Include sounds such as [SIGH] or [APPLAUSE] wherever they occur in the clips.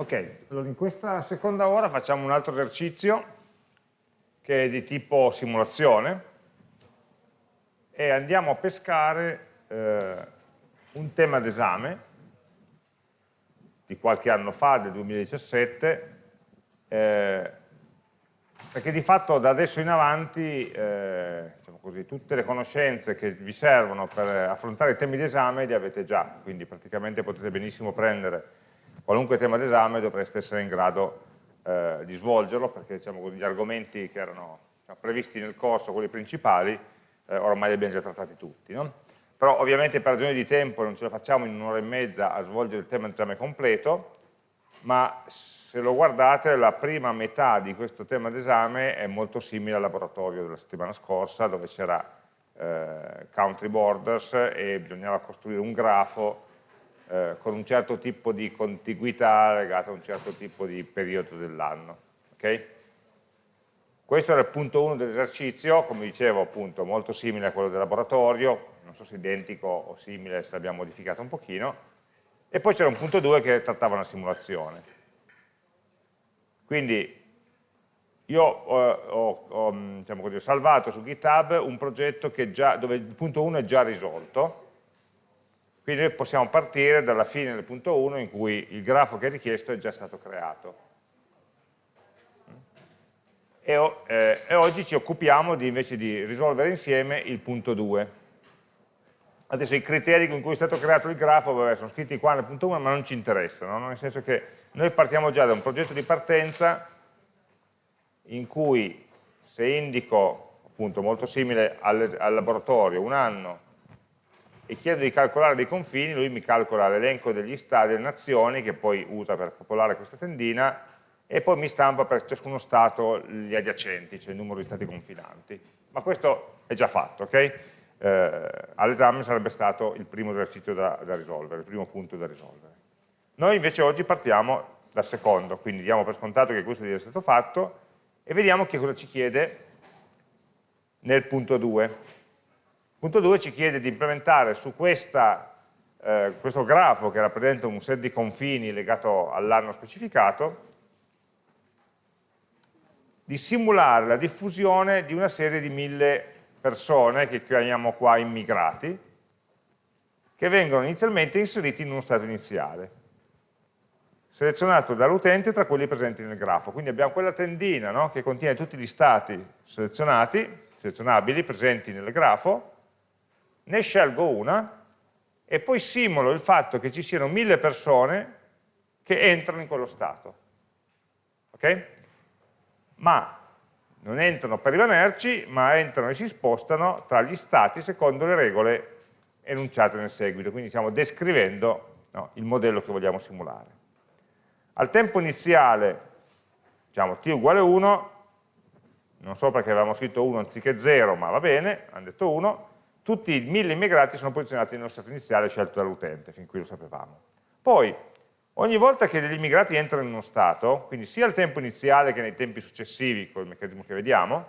Ok, allora in questa seconda ora facciamo un altro esercizio che è di tipo simulazione e andiamo a pescare eh, un tema d'esame di qualche anno fa, del 2017, eh, perché di fatto da adesso in avanti eh, diciamo così, tutte le conoscenze che vi servono per affrontare i temi d'esame li avete già, quindi praticamente potete benissimo prendere qualunque tema d'esame dovreste essere in grado eh, di svolgerlo perché diciamo, gli argomenti che erano diciamo, previsti nel corso, quelli principali, eh, ormai li abbiamo già trattati tutti. No? Però ovviamente per ragioni di tempo non ce la facciamo in un'ora e mezza a svolgere il tema d'esame completo, ma se lo guardate la prima metà di questo tema d'esame è molto simile al laboratorio della settimana scorsa dove c'era eh, country borders e bisognava costruire un grafo eh, con un certo tipo di contiguità legata a un certo tipo di periodo dell'anno. Okay? Questo era il punto 1 dell'esercizio, come dicevo appunto molto simile a quello del laboratorio, non so se identico o simile, se l'abbiamo modificato un pochino, e poi c'era un punto 2 che trattava una simulazione. Quindi io ho, ho, ho, diciamo così, ho salvato su GitHub un progetto già, dove il punto 1 è già risolto, quindi noi possiamo partire dalla fine del punto 1 in cui il grafo che è richiesto è già stato creato. E, eh, e oggi ci occupiamo di, invece di risolvere insieme il punto 2. Adesso i criteri con cui è stato creato il grafo vabbè, sono scritti qua nel punto 1 ma non ci interessano, no? nel senso che noi partiamo già da un progetto di partenza in cui se indico, appunto molto simile al, al laboratorio, un anno, e chiedo di calcolare dei confini, lui mi calcola l'elenco degli stati, delle nazioni, che poi usa per popolare questa tendina, e poi mi stampa per ciascuno stato gli adiacenti, cioè il numero di stati confinanti. Ma questo è già fatto, ok? Eh, All'esame sarebbe stato il primo esercizio da, da risolvere, il primo punto da risolvere. Noi invece oggi partiamo dal secondo, quindi diamo per scontato che questo sia stato fatto e vediamo che cosa ci chiede nel punto 2. Punto 2 ci chiede di implementare su questa, eh, questo grafo che rappresenta un set di confini legato all'anno specificato, di simulare la diffusione di una serie di mille persone, che chiamiamo qua immigrati, che vengono inizialmente inseriti in uno stato iniziale, selezionato dall'utente tra quelli presenti nel grafo. Quindi abbiamo quella tendina no? che contiene tutti gli stati selezionati, selezionabili, presenti nel grafo, ne scelgo una e poi simulo il fatto che ci siano mille persone che entrano in quello stato. Ok? Ma non entrano per rimanerci, ma entrano e si spostano tra gli stati secondo le regole enunciate nel seguito, quindi stiamo descrivendo no, il modello che vogliamo simulare. Al tempo iniziale, diciamo t uguale 1, non so perché avevamo scritto 1 anziché 0, ma va bene, hanno detto 1, tutti i mille immigrati sono posizionati nello stato iniziale scelto dall'utente, fin qui lo sapevamo. Poi, ogni volta che degli immigrati entrano in uno stato, quindi sia al tempo iniziale che nei tempi successivi, col meccanismo che vediamo,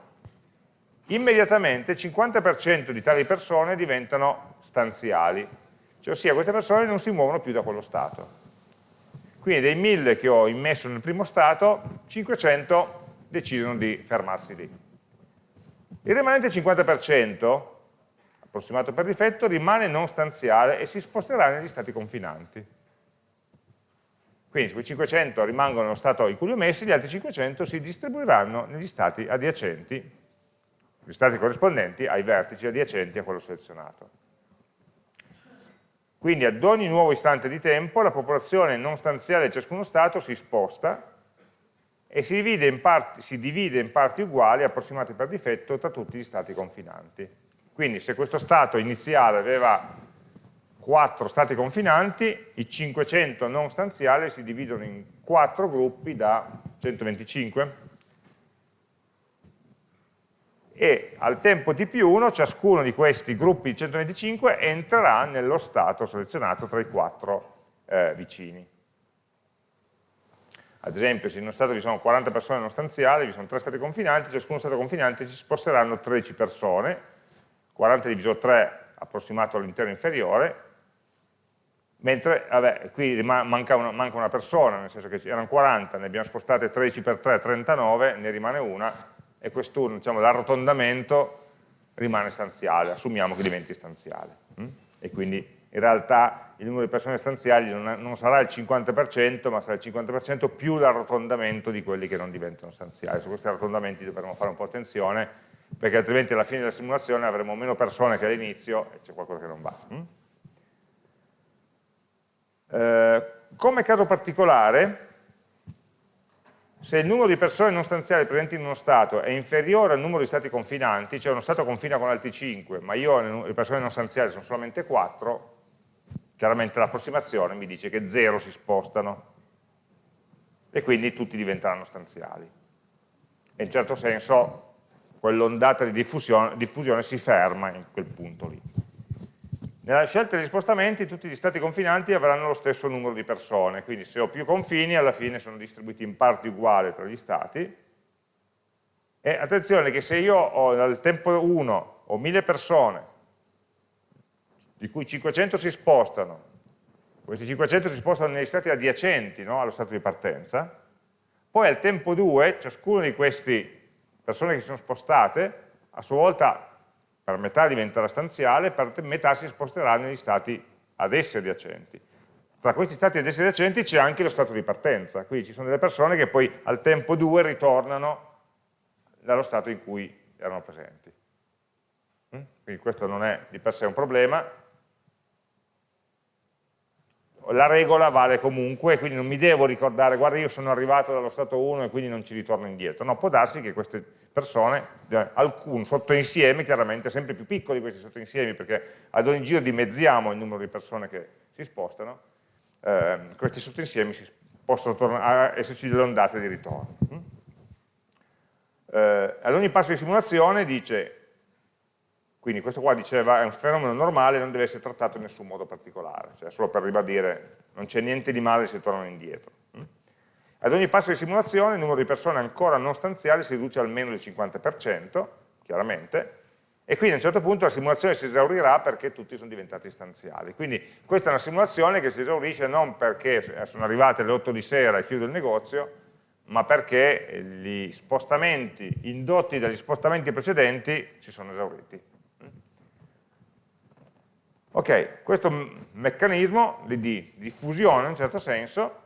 immediatamente il 50% di tali persone diventano stanziali, cioè ossia queste persone non si muovono più da quello stato. Quindi dei 1000 che ho immesso nel primo stato, 500 decidono di fermarsi lì. Il rimanente 50% approssimato per difetto, rimane non stanziale e si sposterà negli stati confinanti. Quindi quei 500 rimangono nello stato in cui li ho messi, gli altri 500 si distribuiranno negli stati adiacenti, gli stati corrispondenti ai vertici adiacenti a quello selezionato. Quindi ad ogni nuovo istante di tempo la popolazione non stanziale di ciascuno stato si sposta e si divide in parti, divide in parti uguali, approssimate per difetto, tra tutti gli stati confinanti. Quindi se questo stato iniziale aveva 4 stati confinanti, i 500 non stanziali si dividono in 4 gruppi da 125 e al tempo t più 1 ciascuno di questi gruppi di 125 entrerà nello stato selezionato tra i 4 eh, vicini. Ad esempio se in uno stato vi sono 40 persone non stanziali, vi sono 3 stati confinanti, ciascuno stato confinante si sposteranno 13 persone 40 diviso 3 approssimato all'interno inferiore, mentre vabbè, qui manca una, manca una, persona, nel senso che erano 40, ne abbiamo spostate 13 per 3, 39, ne rimane una, e quest'uno, diciamo, l'arrotondamento rimane stanziale, assumiamo che diventi stanziale. Hm? E quindi in realtà il numero di persone stanziali non, non sarà il 50%, ma sarà il 50% più l'arrotondamento di quelli che non diventano stanziali. Su questi arrotondamenti dovremo fare un po' attenzione, perché altrimenti alla fine della simulazione avremo meno persone che all'inizio e c'è qualcosa che non va. Hm? Eh, come caso particolare, se il numero di persone non stanziali presenti in uno stato è inferiore al numero di stati confinanti, cioè uno stato confina con altri 5, ma io le persone non stanziali sono solamente 4, chiaramente l'approssimazione mi dice che 0 si spostano e quindi tutti diventeranno stanziali. E in certo senso quell'ondata di diffusione, diffusione si ferma in quel punto lì. Nella scelta degli spostamenti tutti gli stati confinanti avranno lo stesso numero di persone, quindi se ho più confini alla fine sono distribuiti in parti uguali tra gli stati. E attenzione che se io ho nel tempo 1 ho 1000 persone, di cui 500 si spostano, questi 500 si spostano negli stati adiacenti no, allo stato di partenza, poi al tempo 2 ciascuno di queste persone che si sono spostate a sua volta per metà diventerà stanziale, per metà si sposterà negli stati ad esse adiacenti. Tra questi stati ad esse adiacenti c'è anche lo stato di partenza, quindi ci sono delle persone che poi al tempo 2 ritornano dallo stato in cui erano presenti. Mm? Quindi questo non è di per sé un problema, la regola vale comunque, quindi non mi devo ricordare, guarda io sono arrivato dallo stato 1 e quindi non ci ritorno indietro, no, può darsi che queste persone, eh, alcun sottoinsieme, chiaramente sempre più piccoli questi sottoinsiemi, perché ad ogni giro dimezziamo il numero di persone che si spostano, eh, questi sottoinsiemi si possono esserci delle ondate di ritorno. Mm? Eh, ad ogni passo di simulazione dice quindi questo qua diceva è un fenomeno normale, non deve essere trattato in nessun modo particolare, cioè solo per ribadire non c'è niente di male se tornano indietro. Mm? Ad ogni passo di simulazione il numero di persone ancora non stanziali si riduce almeno del 50%, chiaramente, e quindi a un certo punto la simulazione si esaurirà perché tutti sono diventati stanziali. Quindi questa è una simulazione che si esaurisce non perché sono arrivate le 8 di sera e chiudo il negozio, ma perché gli spostamenti indotti dagli spostamenti precedenti si sono esauriti. Ok, questo meccanismo di, di diffusione in un certo senso,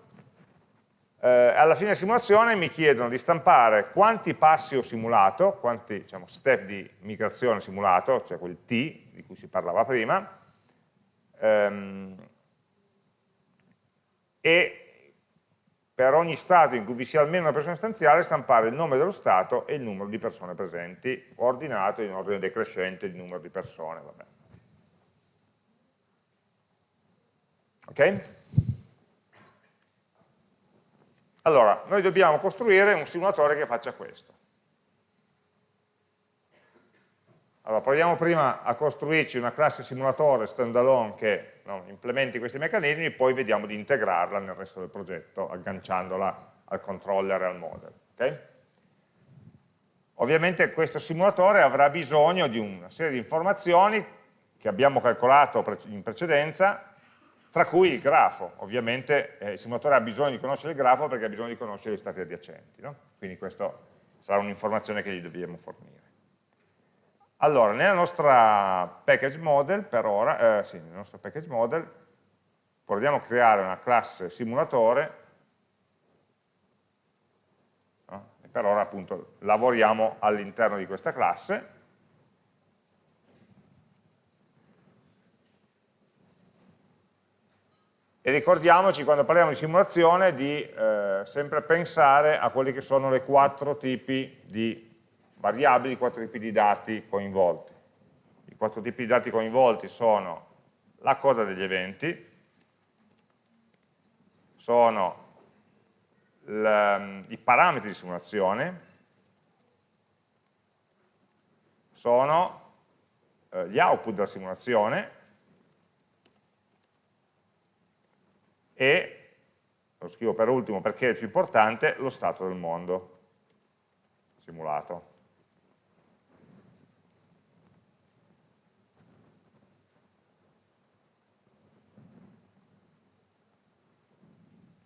eh, alla fine della simulazione mi chiedono di stampare quanti passi ho simulato, quanti diciamo, step di migrazione simulato, cioè quel T di cui si parlava prima, ehm, e per ogni stato in cui vi sia almeno una persona stanziale stampare il nome dello stato e il numero di persone presenti, ordinato in ordine decrescente di numero di persone. Vabbè. Ok? Allora, noi dobbiamo costruire un simulatore che faccia questo. Allora, proviamo prima a costruirci una classe simulatore standalone che no, implementi questi meccanismi, poi vediamo di integrarla nel resto del progetto, agganciandola al controller e al model. Okay? Ovviamente questo simulatore avrà bisogno di una serie di informazioni che abbiamo calcolato in precedenza tra cui il grafo, ovviamente eh, il simulatore ha bisogno di conoscere il grafo perché ha bisogno di conoscere gli stati adiacenti, no? quindi questa sarà un'informazione che gli dobbiamo fornire. Allora, nella nostra package model, per ora, eh, sì, nel nostro package model, proviamo a creare una classe simulatore, no? e per ora appunto lavoriamo all'interno di questa classe, E ricordiamoci, quando parliamo di simulazione, di eh, sempre pensare a quelli che sono le quattro tipi di variabili, i quattro tipi di dati coinvolti. I quattro tipi di dati coinvolti sono la coda degli eventi, sono i parametri di simulazione, sono eh, gli output della simulazione, e, lo scrivo per ultimo perché è il più importante, lo stato del mondo simulato.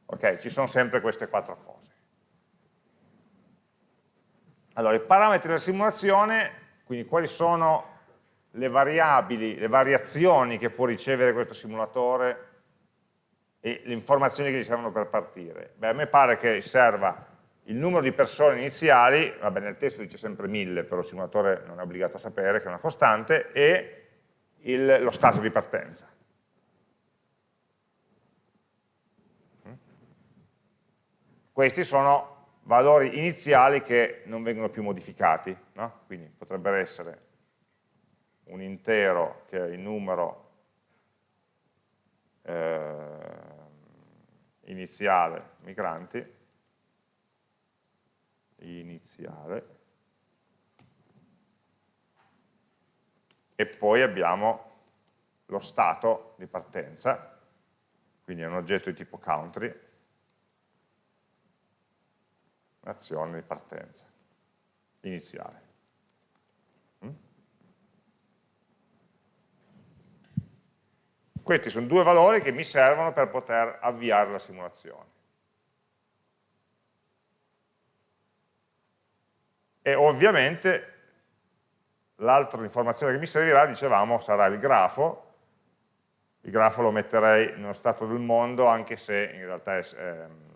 Ok, ci sono sempre queste quattro cose. Allora, i parametri della simulazione, quindi quali sono le variabili, le variazioni che può ricevere questo simulatore e le informazioni che gli servono per partire. Beh, a me pare che serva il numero di persone iniziali, vabbè nel testo dice sempre 1000, però il simulatore non è obbligato a sapere che è una costante, e il, lo stato di partenza. Questi sono valori iniziali che non vengono più modificati, no? quindi potrebbero essere un intero che è il numero eh, iniziale migranti, iniziale, e poi abbiamo lo stato di partenza, quindi è un oggetto di tipo country, azione di partenza iniziale. Questi sono due valori che mi servono per poter avviare la simulazione. E ovviamente l'altra informazione che mi servirà, dicevamo, sarà il grafo. Il grafo lo metterei nello stato del mondo, anche se in realtà è, ehm,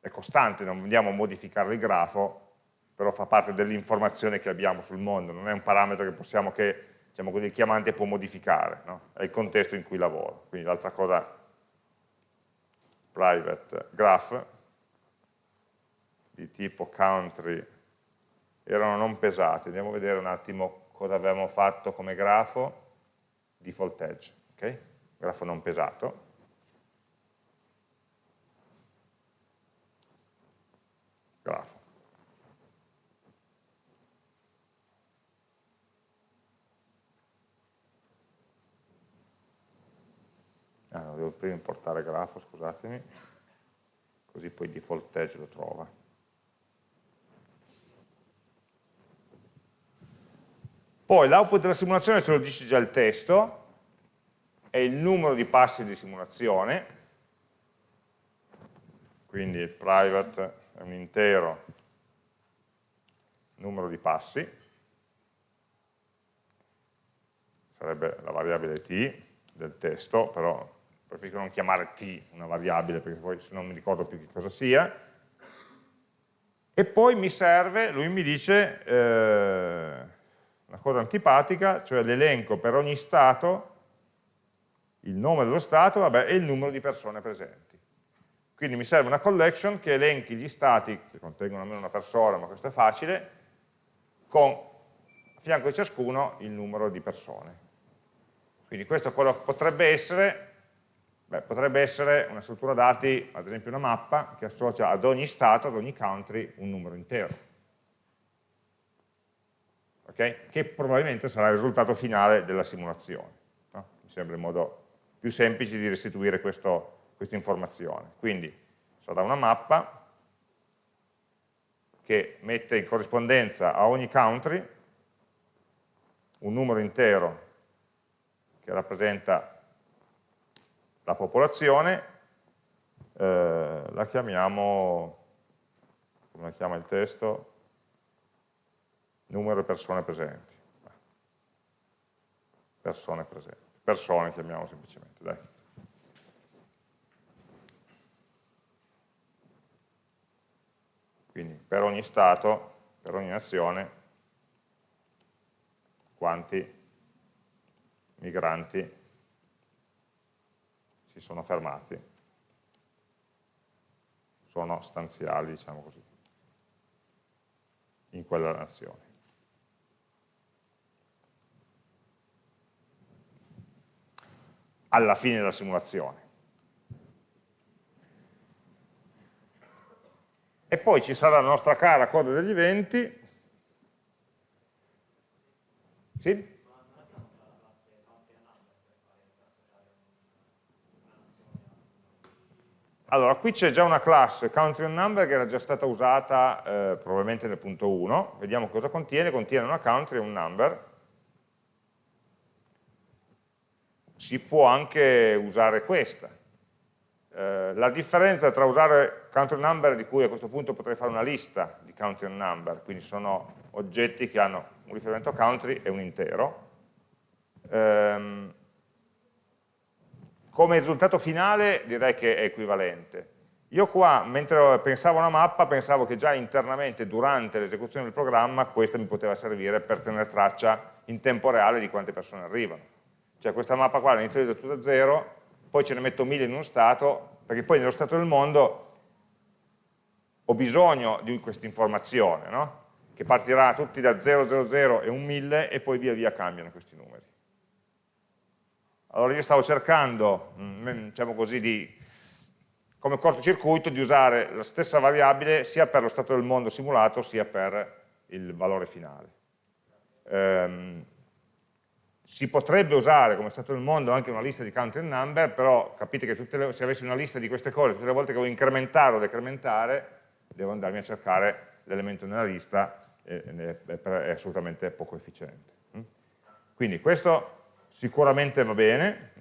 è costante, non andiamo a modificare il grafo, però fa parte dell'informazione che abbiamo sul mondo, non è un parametro che possiamo che diciamo così, il chiamante può modificare, no? è il contesto in cui lavoro. Quindi l'altra cosa, private graph, di tipo country, erano non pesati. Andiamo a vedere un attimo cosa avevamo fatto come grafo, default edge, okay? grafo non pesato. grafo. Ah, devo prima importare grafo, scusatemi, così poi default edge lo trova. Poi l'output della simulazione ce lo dice già il testo, è il numero di passi di simulazione, quindi il private è un intero numero di passi, sarebbe la variabile t del testo, però preferisco non chiamare t una variabile perché poi non mi ricordo più che cosa sia, e poi mi serve, lui mi dice eh, una cosa antipatica, cioè l'elenco per ogni stato, il nome dello stato vabbè, e il numero di persone presenti. Quindi mi serve una collection che elenchi gli stati, che contengono almeno una persona, ma questo è facile, con a fianco di ciascuno il numero di persone. Quindi questo potrebbe essere, beh, potrebbe essere una struttura dati, ad esempio una mappa, che associa ad ogni stato, ad ogni country, un numero intero. Okay? Che probabilmente sarà il risultato finale della simulazione. No? Mi sembra il modo più semplice di restituire questo questa informazione. Quindi sarà una mappa che mette in corrispondenza a ogni country un numero intero che rappresenta la popolazione, eh, la chiamiamo, come la chiama il testo, numero di persone presenti. Persone presenti. Persone chiamiamo semplicemente, dai. Quindi per ogni Stato, per ogni nazione, quanti migranti si sono fermati, sono stanziali, diciamo così, in quella nazione. Alla fine della simulazione. e poi ci sarà la nostra cara coda degli eventi. Sì? Allora, qui c'è già una classe country on number che era già stata usata eh, probabilmente nel punto 1, vediamo cosa contiene, contiene una country e un number, si può anche usare questa, eh, la differenza tra usare country number, di cui a questo punto potrei fare una lista di country number, quindi sono oggetti che hanno un riferimento country e un intero, ehm, come risultato finale direi che è equivalente. Io qua, mentre pensavo a una mappa, pensavo che già internamente, durante l'esecuzione del programma, questa mi poteva servire per tenere traccia in tempo reale di quante persone arrivano. Cioè questa mappa qua all'inizio di da 0, poi ce ne metto 1000 in uno stato, perché poi nello stato del mondo ho bisogno di questa informazione, no? che partirà tutti da 000 e un 1000 e poi via via cambiano questi numeri. Allora io stavo cercando, mm, diciamo così, di, come cortocircuito di usare la stessa variabile sia per lo stato del mondo simulato sia per il valore finale. Ehm, si potrebbe usare come stato del mondo anche una lista di country number, però capite che le, se avessi una lista di queste cose, tutte le volte che devo incrementare o decrementare, devo andarmi a cercare l'elemento nella lista, e, e, è assolutamente poco efficiente. Mm? Quindi questo sicuramente va bene,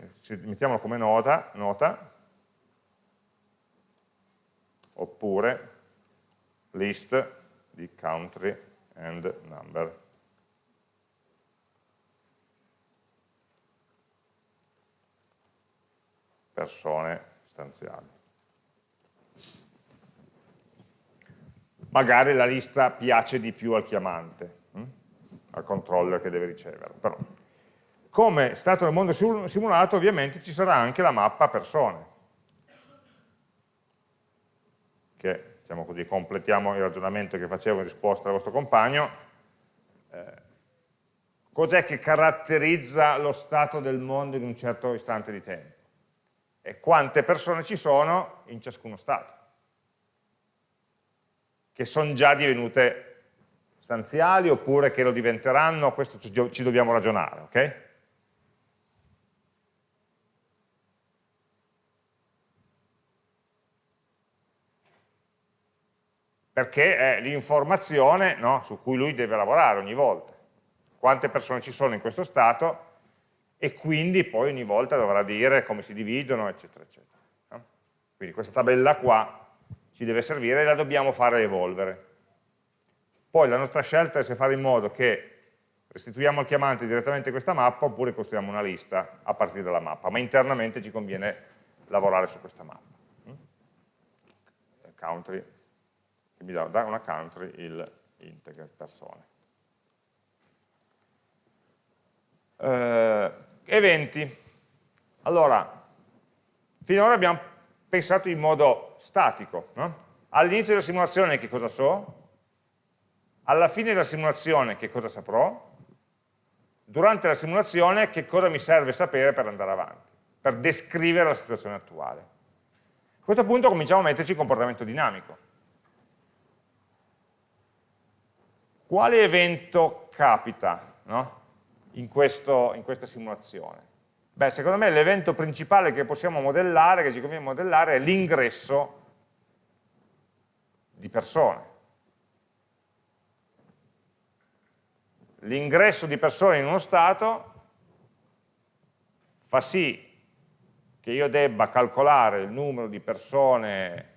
mettiamolo come nota, nota oppure list di country and number. persone stanziali. Magari la lista piace di più al chiamante, hm? al controller che deve riceverla. Però, come stato nel mondo simulato ovviamente ci sarà anche la mappa persone, che diciamo così, completiamo il ragionamento che facevo in risposta al vostro compagno, eh, cos'è che caratterizza lo stato del mondo in un certo istante di tempo? e quante persone ci sono in ciascuno stato, che sono già divenute stanziali oppure che lo diventeranno, questo ci dobbiamo ragionare, ok? Perché è l'informazione no, su cui lui deve lavorare ogni volta. Quante persone ci sono in questo stato e quindi poi ogni volta dovrà dire come si dividono, eccetera, eccetera. Quindi questa tabella qua ci deve servire e la dobbiamo fare evolvere. Poi la nostra scelta è se fare in modo che restituiamo al chiamante direttamente questa mappa oppure costruiamo una lista a partire dalla mappa, ma internamente ci conviene lavorare su questa mappa. Country, che mi dà da una country il integer persone. Eh, eventi. Allora, finora abbiamo pensato in modo statico. No? All'inizio della simulazione che cosa so? Alla fine della simulazione che cosa saprò? Durante la simulazione che cosa mi serve sapere per andare avanti, per descrivere la situazione attuale. A questo punto cominciamo a metterci il comportamento dinamico. Quale evento capita? No? in, questo, in questa simulazione? Beh, secondo me l'evento principale che possiamo modellare, che ci conviene modellare, è l'ingresso di persone. L'ingresso di persone in uno stato fa sì che io debba calcolare il numero di persone,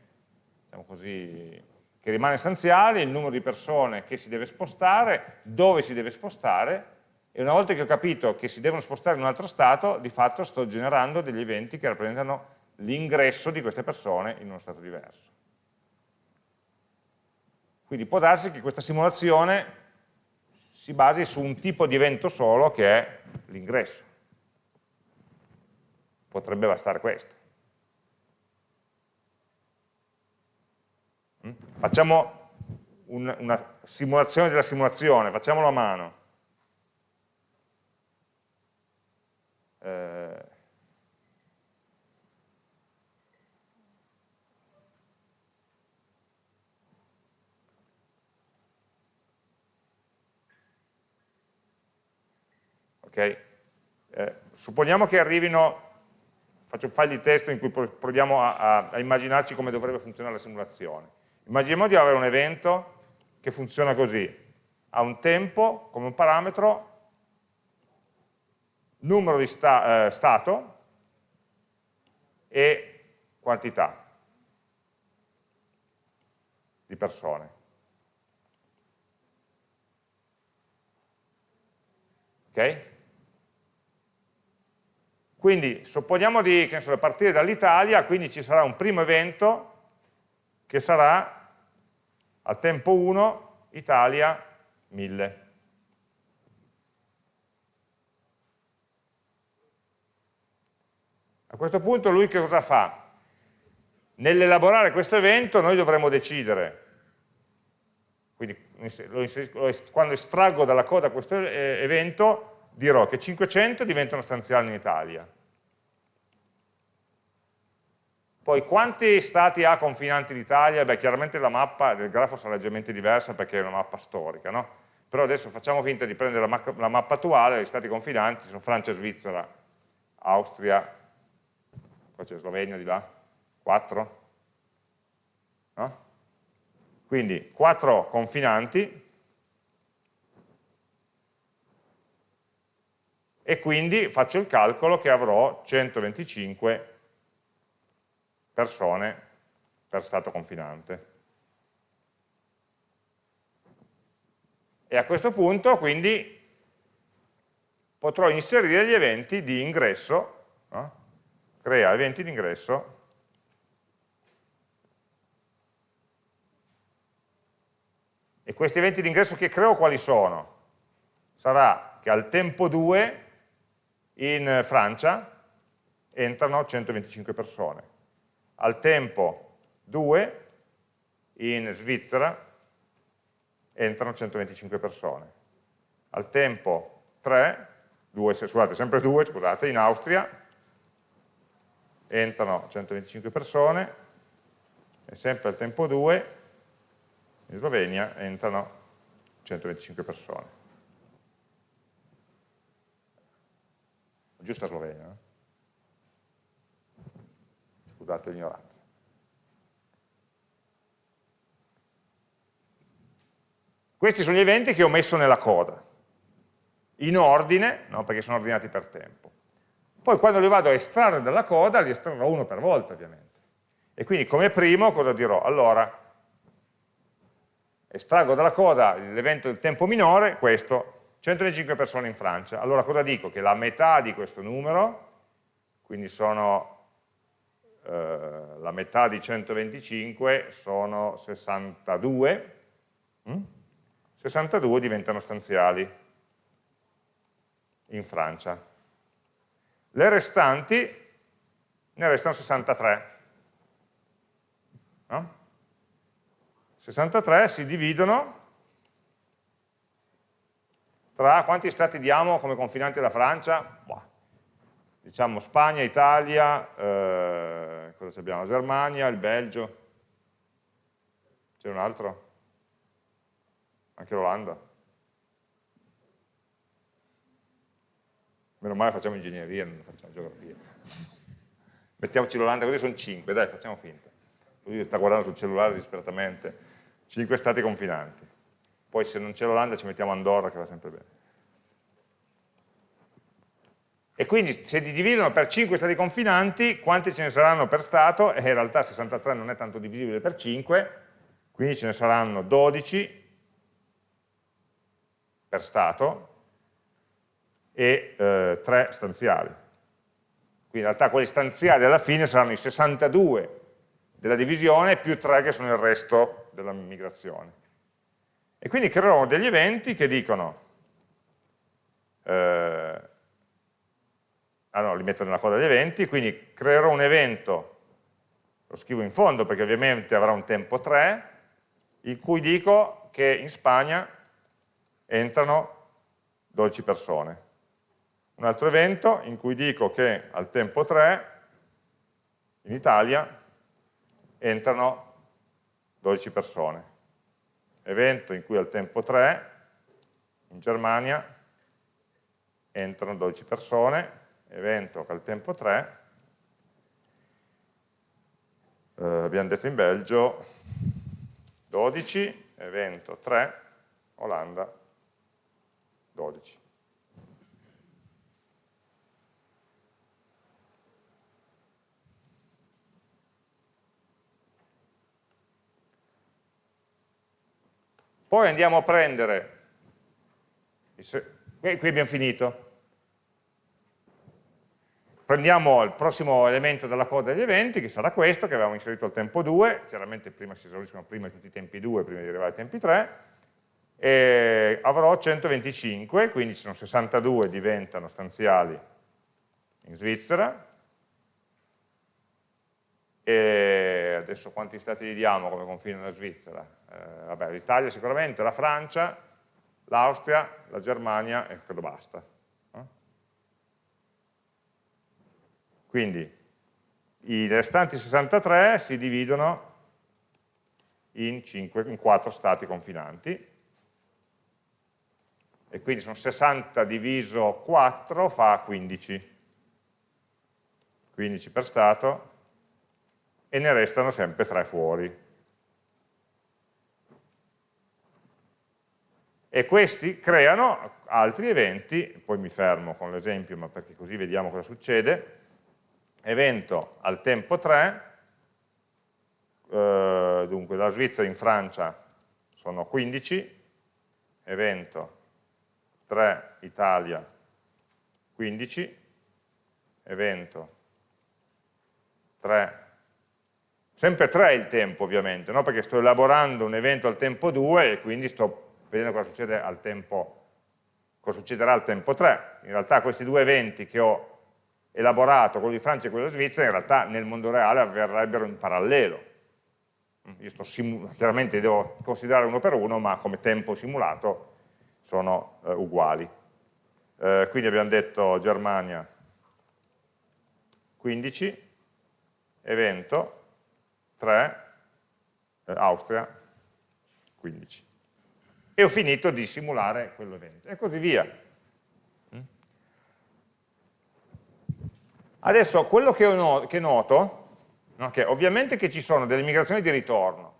diciamo così, che rimane stanziale, il numero di persone che si deve spostare, dove si deve spostare, e una volta che ho capito che si devono spostare in un altro stato, di fatto sto generando degli eventi che rappresentano l'ingresso di queste persone in uno stato diverso. Quindi può darsi che questa simulazione si basi su un tipo di evento solo che è l'ingresso. Potrebbe bastare questo. Facciamo un, una simulazione della simulazione, facciamolo a mano. Eh, ok? Eh, supponiamo che arrivino, faccio un file di testo in cui proviamo a, a, a immaginarci come dovrebbe funzionare la simulazione. Immaginiamo di avere un evento che funziona così, ha un tempo come un parametro numero di sta, eh, stato e quantità di persone. Ok? Quindi supponiamo di so, partire dall'Italia, quindi ci sarà un primo evento che sarà al tempo 1 Italia 1000. A questo punto lui che cosa fa? Nell'elaborare questo evento noi dovremo decidere, quindi quando estraggo dalla coda questo eh, evento dirò che 500 diventano stanziali in Italia. Poi quanti stati ha confinanti l'Italia? Beh, chiaramente la mappa del grafo sarà leggermente diversa perché è una mappa storica, no? Però adesso facciamo finta di prendere la, ma la mappa attuale, gli stati confinanti sono Francia, Svizzera, Austria, poi c'è Slovenia di là, 4, no? Quindi 4 confinanti e quindi faccio il calcolo che avrò 125 persone per stato confinante. E a questo punto quindi potrò inserire gli eventi di ingresso no? crea eventi di ingresso e questi eventi di ingresso che creo quali sono? Sarà che al tempo 2 in Francia entrano 125 persone, al tempo 2 in Svizzera entrano 125 persone, al tempo 3, 2, scusate, sempre 2, scusate, in Austria entrano 125 persone e sempre al tempo 2 in Slovenia entrano 125 persone. Giusta Slovenia? Eh? Scusate l'ignoranza. Questi sono gli eventi che ho messo nella coda, in ordine, no, perché sono ordinati per tempo. Poi quando li vado a estrarre dalla coda, li estrarrò uno per volta ovviamente. E quindi come primo cosa dirò? Allora, estraggo dalla coda l'evento del tempo minore, questo, 125 persone in Francia. Allora cosa dico? Che la metà di questo numero, quindi sono eh, la metà di 125 sono 62, hm? 62 diventano stanziali in Francia le restanti ne restano 63. No? 63 si dividono tra quanti stati diamo come confinanti alla Francia? Boh. Diciamo Spagna, Italia, eh, cosa abbiamo? Germania, il Belgio. C'è un altro? Anche l'Olanda? Meno male facciamo ingegneria, non facciamo geografia. [LAUGHS] Mettiamoci l'Olanda, così sono 5, dai, facciamo finta. Lui sta guardando sul cellulare disperatamente. 5 stati confinanti. Poi se non c'è l'Olanda ci mettiamo Andorra, che va sempre bene. E quindi se li dividono per 5 stati confinanti, quanti ce ne saranno per Stato? E in realtà 63 non è tanto divisibile per 5, quindi ce ne saranno 12 per Stato, e eh, 3 stanziali. Quindi in realtà quelli stanziali alla fine saranno i 62 della divisione più 3 che sono il resto della migrazione. E quindi creerò degli eventi che dicono, eh, ah no, li metto nella coda degli eventi, quindi creerò un evento, lo scrivo in fondo perché ovviamente avrà un tempo 3, in cui dico che in Spagna entrano 12 persone un altro evento in cui dico che al tempo 3 in Italia entrano 12 persone. Evento in cui al tempo 3 in Germania entrano 12 persone, evento che al tempo 3, eh, abbiamo detto in Belgio 12, evento 3, Olanda 12. Poi andiamo a prendere, qui abbiamo finito, prendiamo il prossimo elemento della coda degli eventi, che sarà questo, che avevamo inserito al tempo 2, chiaramente prima si esauriscono prima tutti i tempi 2, prima di arrivare ai tempi 3, e avrò 125, quindi sono 62 diventano stanziali in Svizzera, e adesso quanti stati gli diamo come confine alla Svizzera? Eh, vabbè, l'Italia sicuramente, la Francia, l'Austria, la Germania e credo basta. Quindi i restanti 63 si dividono in, 5, in 4 stati confinanti. E quindi sono 60 diviso 4 fa 15 15 per stato. E ne restano sempre 3 fuori. E questi creano altri eventi. Poi mi fermo con l'esempio ma perché così vediamo cosa succede evento al tempo 3, eh, dunque da Svizzera in Francia sono 15, evento 3 Italia 15, evento 3, sempre 3 il tempo ovviamente, no? perché sto elaborando un evento al tempo 2 e quindi sto vedendo cosa succede al tempo cosa succederà al tempo 3. In realtà questi due eventi che ho elaborato, quello di Francia e quello di Svizzera, in realtà nel mondo reale avverrebbero in parallelo. Io sto chiaramente devo considerare uno per uno, ma come tempo simulato sono eh, uguali. Eh, quindi abbiamo detto Germania 15, evento 3, eh, Austria 15. E ho finito di simulare quell'evento. E così via. Adesso quello che, no, che noto, no, che ovviamente che ci sono delle migrazioni di ritorno,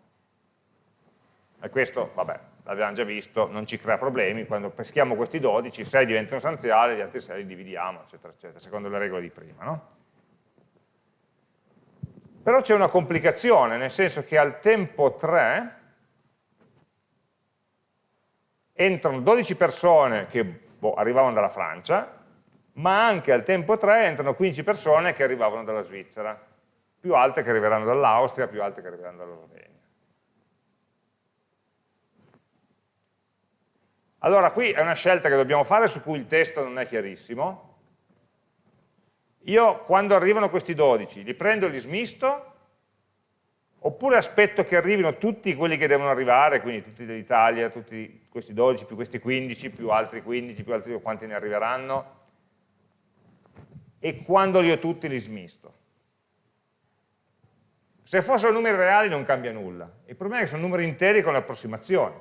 e questo, vabbè, l'abbiamo già visto, non ci crea problemi, quando peschiamo questi 12, 6 diventano sostanziali, gli altri 6 li dividiamo, eccetera, eccetera, secondo le regole di prima. No? Però c'è una complicazione, nel senso che al tempo 3 entrano 12 persone che boh, arrivavano dalla Francia, ma anche al tempo 3 entrano 15 persone che arrivavano dalla Svizzera, più altre che arriveranno dall'Austria, più altre che arriveranno dalla Slovenia. Allora, qui è una scelta che dobbiamo fare su cui il testo non è chiarissimo. Io, quando arrivano questi 12, li prendo e li smisto, oppure aspetto che arrivino tutti quelli che devono arrivare, quindi tutti dell'Italia, tutti questi 12, più questi 15, più altri 15, più altri quanti ne arriveranno, e quando li ho tutti li smisto. Se fossero numeri reali non cambia nulla, il problema è che sono numeri interi con le approssimazioni.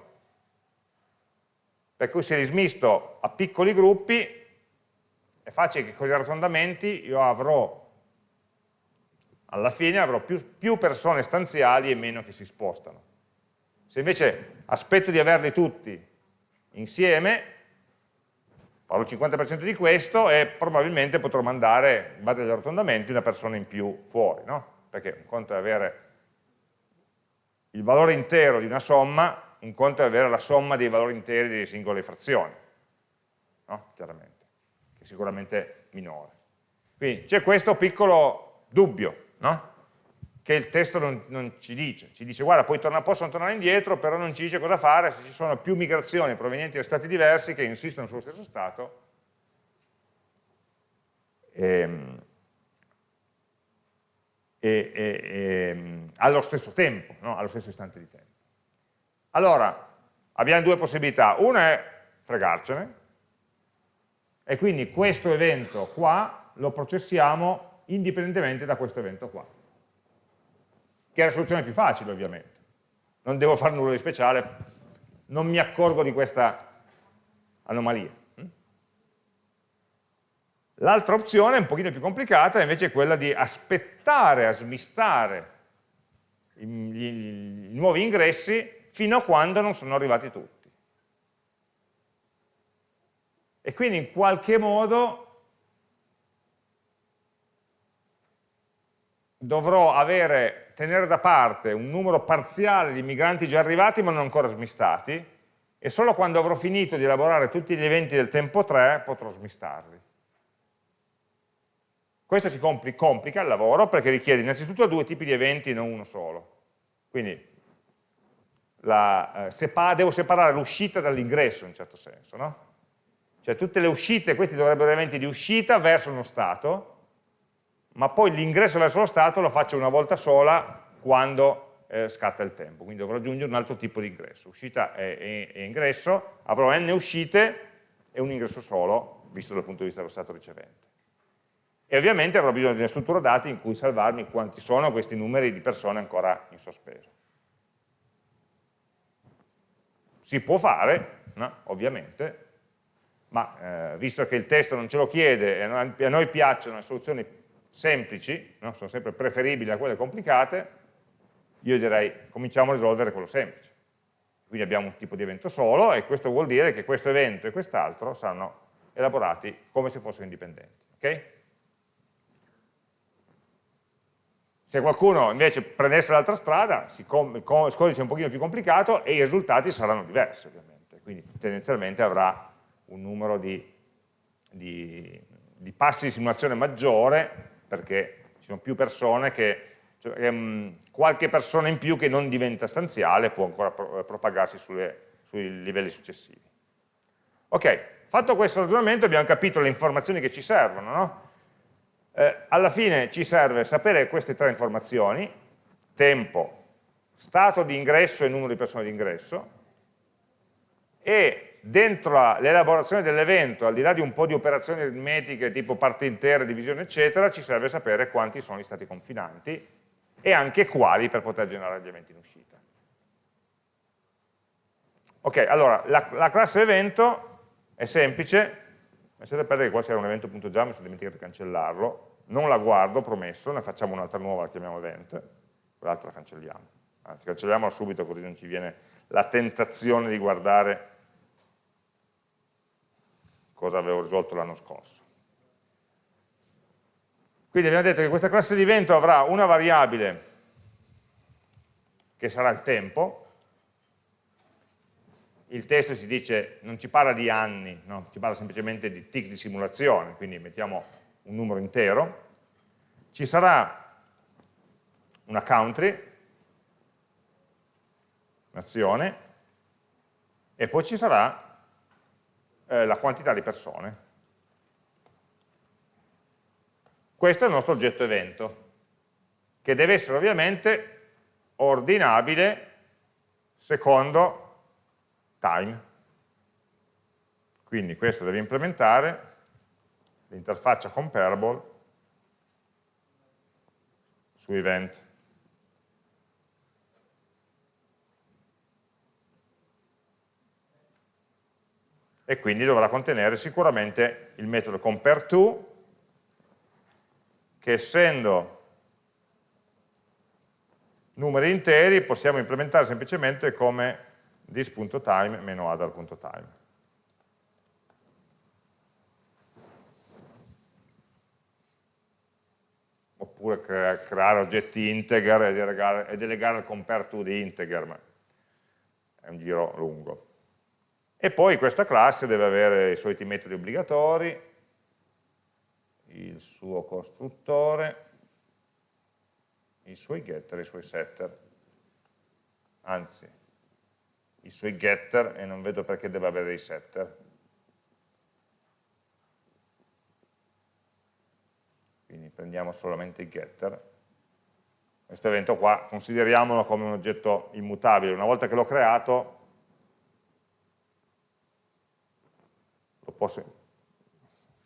Per cui se li smisto a piccoli gruppi è facile che con gli arrotondamenti io avrò, alla fine avrò più, più persone stanziali e meno che si spostano. Se invece aspetto di averli tutti insieme, il 50% di questo e probabilmente potrò mandare, in base agli arrotondamenti, una persona in più fuori, no? Perché un conto è avere il valore intero di una somma, un conto è avere la somma dei valori interi delle singole frazioni, no? Chiaramente, che è sicuramente minore. Quindi c'è questo piccolo dubbio, no? Che il testo non, non, ci dice, ci dice guarda torna, possono tornare indietro, però non ci dice cosa fare se ci sono più migrazioni provenienti da stati diversi che insistono sullo stesso stato ehm, e, e, e, ehm, allo stesso tempo, no? allo stesso istante di tempo. Allora, abbiamo due possibilità, una è fregarcene, e quindi questo evento qua lo processiamo indipendentemente da questo evento qua che è la soluzione più facile ovviamente. Non devo fare nulla di speciale, non mi accorgo di questa anomalia. L'altra opzione, un pochino più complicata, invece è quella di aspettare a smistare i, i, i nuovi ingressi fino a quando non sono arrivati tutti. E quindi in qualche modo dovrò avere tenere da parte un numero parziale di migranti già arrivati ma non ancora smistati e solo quando avrò finito di elaborare tutti gli eventi del tempo 3 potrò smistarli. Questo ci complica il lavoro perché richiede innanzitutto due tipi di eventi non uno solo. Quindi la, eh, sepa devo separare l'uscita dall'ingresso in certo senso. No? Cioè tutte le uscite, questi dovrebbero essere eventi di uscita verso uno stato, ma poi l'ingresso verso lo stato lo faccio una volta sola quando eh, scatta il tempo, quindi dovrò aggiungere un altro tipo di ingresso. Uscita e, e, e ingresso, avrò n uscite e un ingresso solo, visto dal punto di vista dello stato ricevente e ovviamente avrò bisogno di una struttura dati in cui salvarmi quanti sono questi numeri di persone ancora in sospeso. Si può fare, no? ovviamente, ma eh, visto che il testo non ce lo chiede e a noi, piacciono le soluzioni semplici, no? sono sempre preferibili a quelle complicate, io direi cominciamo a risolvere quello semplice. Quindi abbiamo un tipo di evento solo e questo vuol dire che questo evento e quest'altro saranno elaborati come se fossero indipendenti. Okay? Se qualcuno invece prendesse l'altra strada, il codice è un pochino più complicato e i risultati saranno diversi ovviamente, quindi tendenzialmente avrà un numero di, di, di passi di simulazione maggiore perché ci sono più persone che, cioè, um, qualche persona in più che non diventa stanziale può ancora pro propagarsi sulle, sui livelli successivi. Ok, fatto questo ragionamento abbiamo capito le informazioni che ci servono, no? eh, alla fine ci serve sapere queste tre informazioni, tempo, stato di ingresso e numero di persone di ingresso, e dentro l'elaborazione dell'evento, al di là di un po' di operazioni aritmetiche tipo parti intere, divisione eccetera, ci serve sapere quanti sono gli stati confinanti e anche quali per poter generare gli eventi in uscita. Ok, allora la, la classe evento è semplice, lasciate perdere che qua c'era un evento.java, mi sono dimenticato di cancellarlo, non la guardo, promesso, ne facciamo un'altra nuova, la chiamiamo event, quell'altra la cancelliamo. Anzi, cancelliamola subito così non ci viene la tentazione di guardare cosa avevo risolto l'anno scorso. Quindi abbiamo detto che questa classe di evento avrà una variabile che sarà il tempo, il testo si dice, non ci parla di anni, no? ci parla semplicemente di tick di simulazione, quindi mettiamo un numero intero, ci sarà una country, nazione, e poi ci sarà eh, la quantità di persone. Questo è il nostro oggetto evento, che deve essere ovviamente ordinabile secondo time. Quindi questo deve implementare l'interfaccia comparable su event. E quindi dovrà contenere sicuramente il metodo compareTo, che essendo numeri interi possiamo implementare semplicemente come this.time-other.time. oppure crea creare oggetti integer e delegare, e delegare il compare di integer, ma è un giro lungo. E poi questa classe deve avere i soliti metodi obbligatori, il suo costruttore, i suoi getter i suoi setter. Anzi, i suoi getter e non vedo perché deve avere i setter. quindi prendiamo solamente il getter. Questo evento qua consideriamolo come un oggetto immutabile, una volta che l'ho creato posso...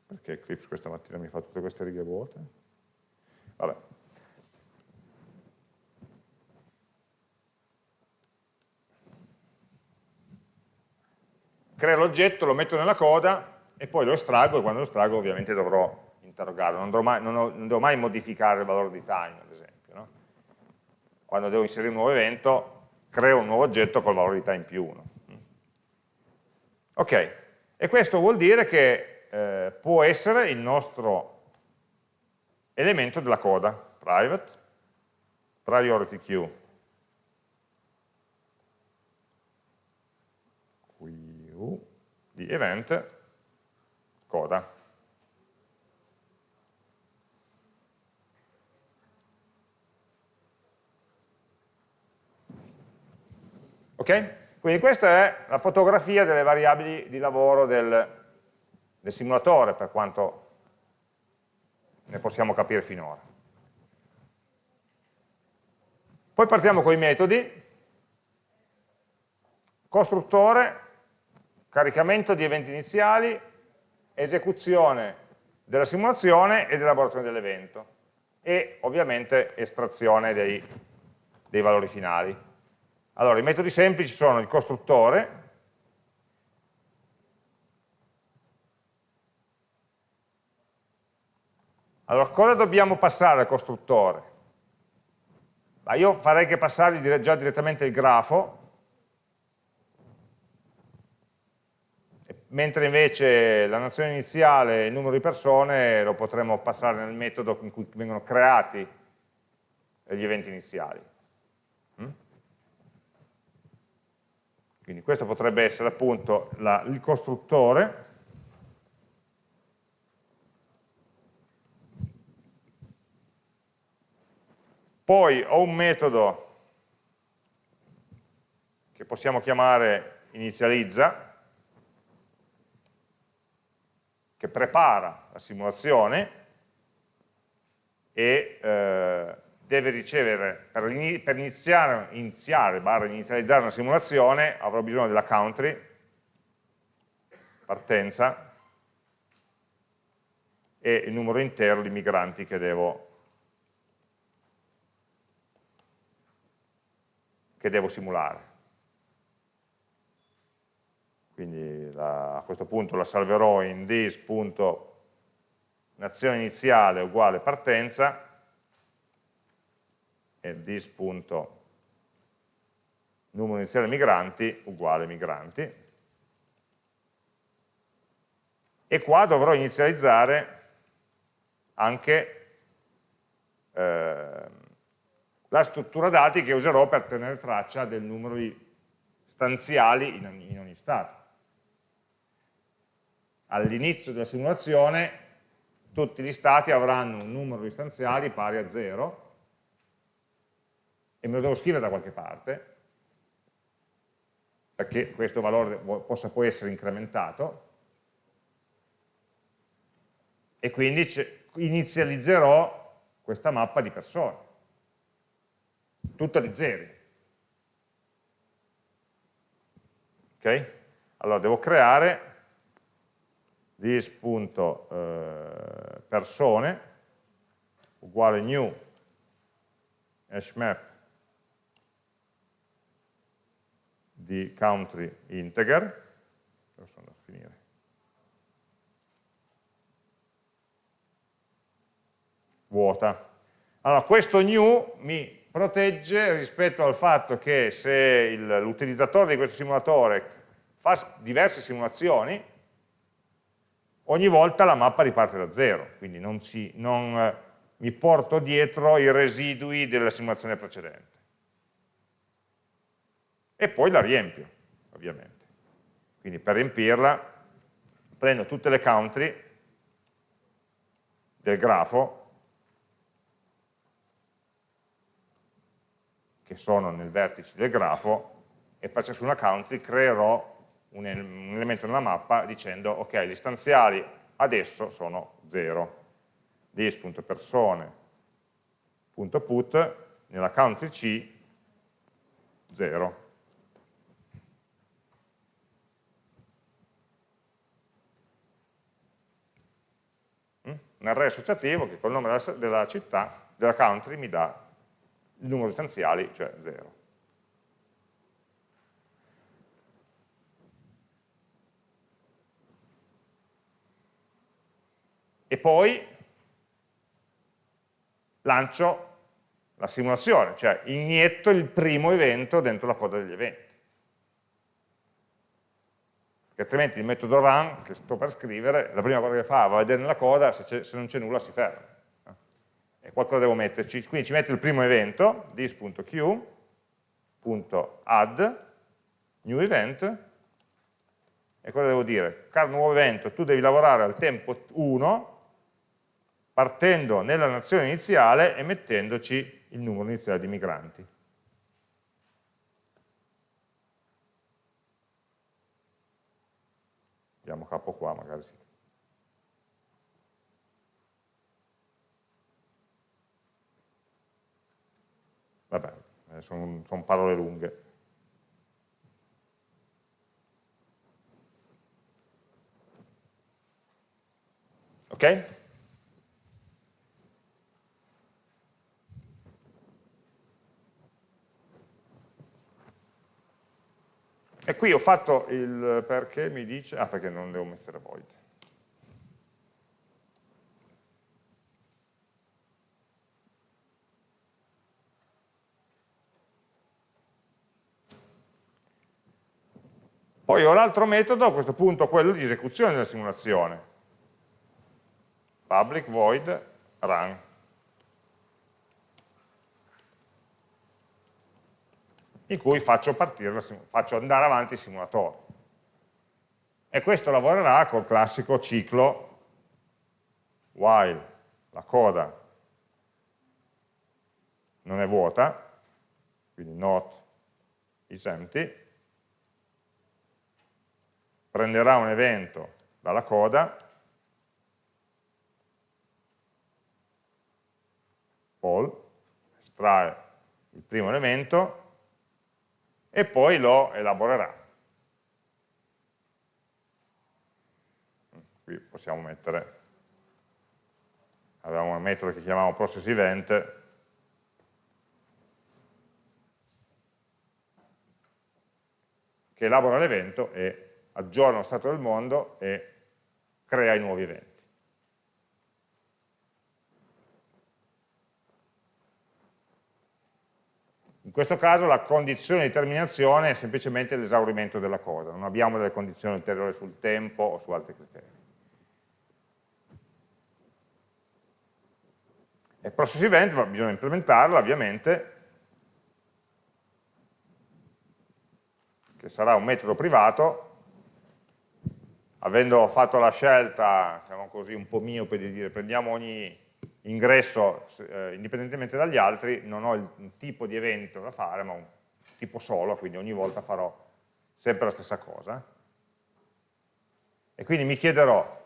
perché Eclipse questa mattina mi fa tutte queste righe vuote? Vabbè. Creo l'oggetto, lo metto nella coda e poi lo estraggo e quando lo estraggo ovviamente dovrò interrogarlo, non mai, non, ho, non devo mai, modificare il valore di time, ad esempio. No? Quando devo inserire un nuovo evento, creo un nuovo oggetto col valore di time più 1. Ok, e questo vuol dire che eh, può essere il nostro elemento della coda, private, priority queue, di event coda. Ok? Quindi questa è la fotografia delle variabili di lavoro del, del simulatore, per quanto ne possiamo capire finora. Poi partiamo con i metodi. Costruttore, caricamento di eventi iniziali, esecuzione della simulazione ed elaborazione dell'evento e ovviamente estrazione dei, dei valori finali. Allora, i metodi semplici sono il costruttore, Allora, cosa dobbiamo passare al costruttore? Ma io farei che passargli già direttamente il grafo, mentre invece la nozione iniziale, il numero di persone, lo potremmo passare nel metodo in cui vengono creati gli eventi iniziali. Quindi questo potrebbe essere appunto la, il costruttore, poi ho un metodo che possiamo chiamare inizializza, che prepara la simulazione e eh, deve ricevere, per, iniziare, iniziare barra inizializzare una simulazione, avrò bisogno della country, partenza, e il numero intero di migranti che devo, che devo simulare. Quindi la, a questo punto la salverò in this.nazione iniziale uguale partenza, e this punto numero iniziale migranti uguale migranti e qua dovrò inizializzare anche eh, la struttura dati che userò per tenere traccia del numero di stanziali in ogni, in ogni stato. All'inizio della simulazione tutti gli stati avranno un numero di stanziali pari a 0 e me lo devo scrivere da qualche parte, perché questo valore possa poi essere incrementato, e quindi inizializzerò questa mappa di persone, tutta di zeri. Ok? Allora devo creare this.persone eh, uguale new hashmap di country integer, vuota. Allora, questo new mi protegge rispetto al fatto che se l'utilizzatore di questo simulatore fa diverse simulazioni, ogni volta la mappa riparte da zero, quindi non, ci, non eh, mi porto dietro i residui della simulazione precedente e poi la riempio, ovviamente. Quindi per riempirla prendo tutte le country del grafo che sono nel vertice del grafo e per ciascuna country creerò un, elemento nella mappa dicendo ok, gli stanziali adesso sono 0 dis.persone.put nella country C 0 un array associativo che col nome della, della città, della country, mi dà il numero di stanziali, cioè 0. E poi lancio la simulazione, cioè inietto il primo evento dentro la coda degli eventi perché altrimenti il metodo run che sto per scrivere, la prima cosa che fa va a vedere nella coda, se, se non c'è nulla si ferma. E qualcosa devo metterci, quindi ci metto il primo evento, this.q.add new event E cosa devo dire? Caro nuovo evento, tu devi lavorare al tempo 1 partendo nella nazione iniziale e mettendoci il numero iniziale di migranti. Diamo capo qua, magari sì. Vabbè, sono, sono parole lunghe. Ok? E qui ho fatto il perché mi dice, ah perché non devo mettere void. Poi ho l'altro metodo, a questo punto quello di esecuzione della simulazione public void run. in cui faccio, partire, faccio andare avanti il simulatore. E questo lavorerà col classico ciclo while la coda non è vuota, quindi not is empty, prenderà un evento dalla coda poll, estrae il primo elemento e poi lo elaborerà. Qui possiamo mettere, avevamo un metodo che chiamiamo process event, che elabora l'evento e aggiorna lo stato del mondo e crea i nuovi eventi. In questo caso la condizione di terminazione è semplicemente l'esaurimento della cosa, non abbiamo delle condizioni ulteriori sul tempo o su altri criteri. E process event bisogna implementarla ovviamente, che sarà un metodo privato, avendo fatto la scelta, diciamo così, un po' miope di dire prendiamo ogni ingresso eh, indipendentemente dagli altri, non ho il, un tipo di evento da fare, ma un tipo solo, quindi ogni volta farò sempre la stessa cosa. E quindi mi chiederò,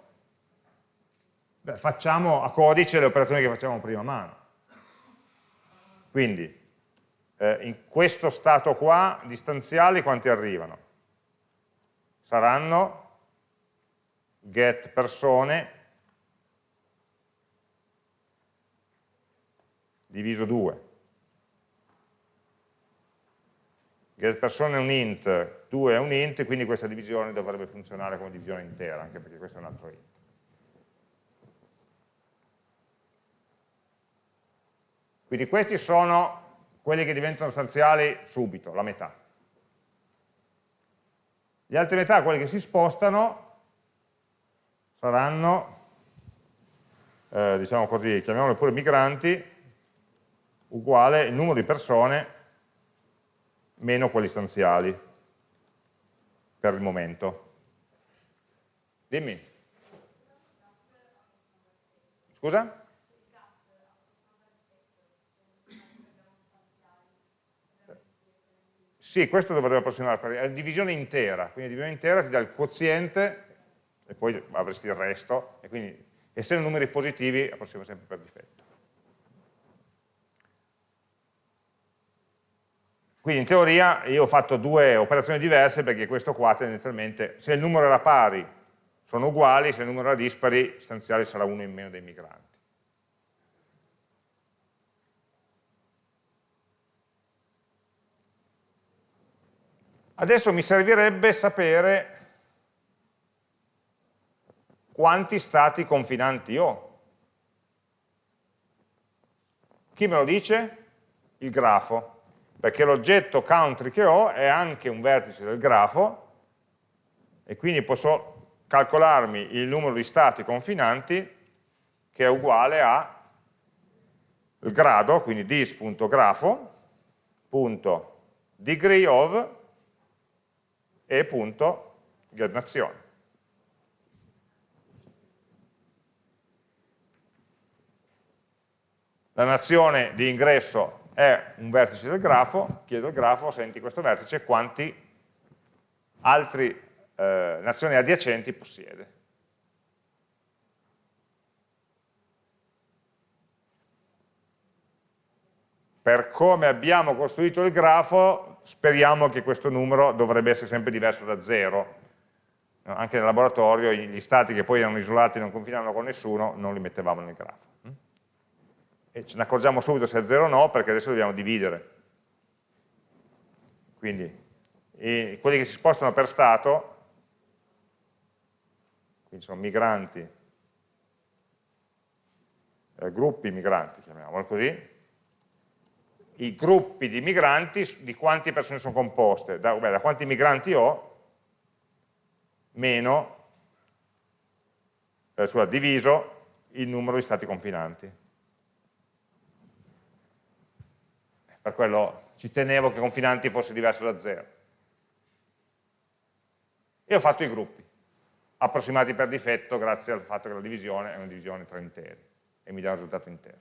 beh, facciamo a codice le operazioni che facciamo prima mano. Quindi, eh, in questo stato qua, distanziali quanti arrivano? Saranno get persone diviso 2. Get persona è un int, 2 è un int, quindi questa divisione dovrebbe funzionare come divisione intera, anche perché questo è un altro int. Quindi questi sono quelli che diventano stanziali subito, la metà. Gli altri metà, quelli che si spostano, saranno, eh, diciamo così, chiamiamoli pure migranti, uguale il numero di persone meno quelli stanziali per il momento. Dimmi. Scusa? Sì, questo dovrebbe approssimare, è divisione intera, quindi divisione intera ti dà il quoziente e poi avresti il resto, e quindi essendo numeri positivi approssima sempre per difetto. Quindi in teoria io ho fatto due operazioni diverse perché questo qua tendenzialmente, se il numero era pari sono uguali, se il numero era dispari istanziale sarà uno in meno dei migranti. Adesso mi servirebbe sapere quanti stati confinanti ho. Chi me lo dice? Il grafo perché l'oggetto country che ho è anche un vertice del grafo e quindi posso calcolarmi il numero di stati confinanti che è uguale a il grado, quindi dis.grafo.degree of e punto getNazione. La nazione di ingresso è un vertice del grafo, chiedo al grafo, senti questo vertice, quanti altre eh, nazioni adiacenti possiede. Per come abbiamo costruito il grafo, speriamo che questo numero dovrebbe essere sempre diverso da 0. Anche nel laboratorio gli stati che poi erano isolati e non confinavano con nessuno, non li mettevamo nel grafo. E ce ne accorgiamo subito se è 0 o no, perché adesso dobbiamo dividere. Quindi quelli che si spostano per stato, quindi sono migranti, eh, gruppi migranti, chiamiamolo così, i gruppi di migranti, di quante persone sono composte, da, beh, da quanti migranti ho, meno, eh, sulla, diviso il numero di stati confinanti. Per quello ci tenevo che confinanti fosse diverso da zero e ho fatto i gruppi, approssimati per difetto grazie al fatto che la divisione è una divisione tra interi e mi dà un risultato intero.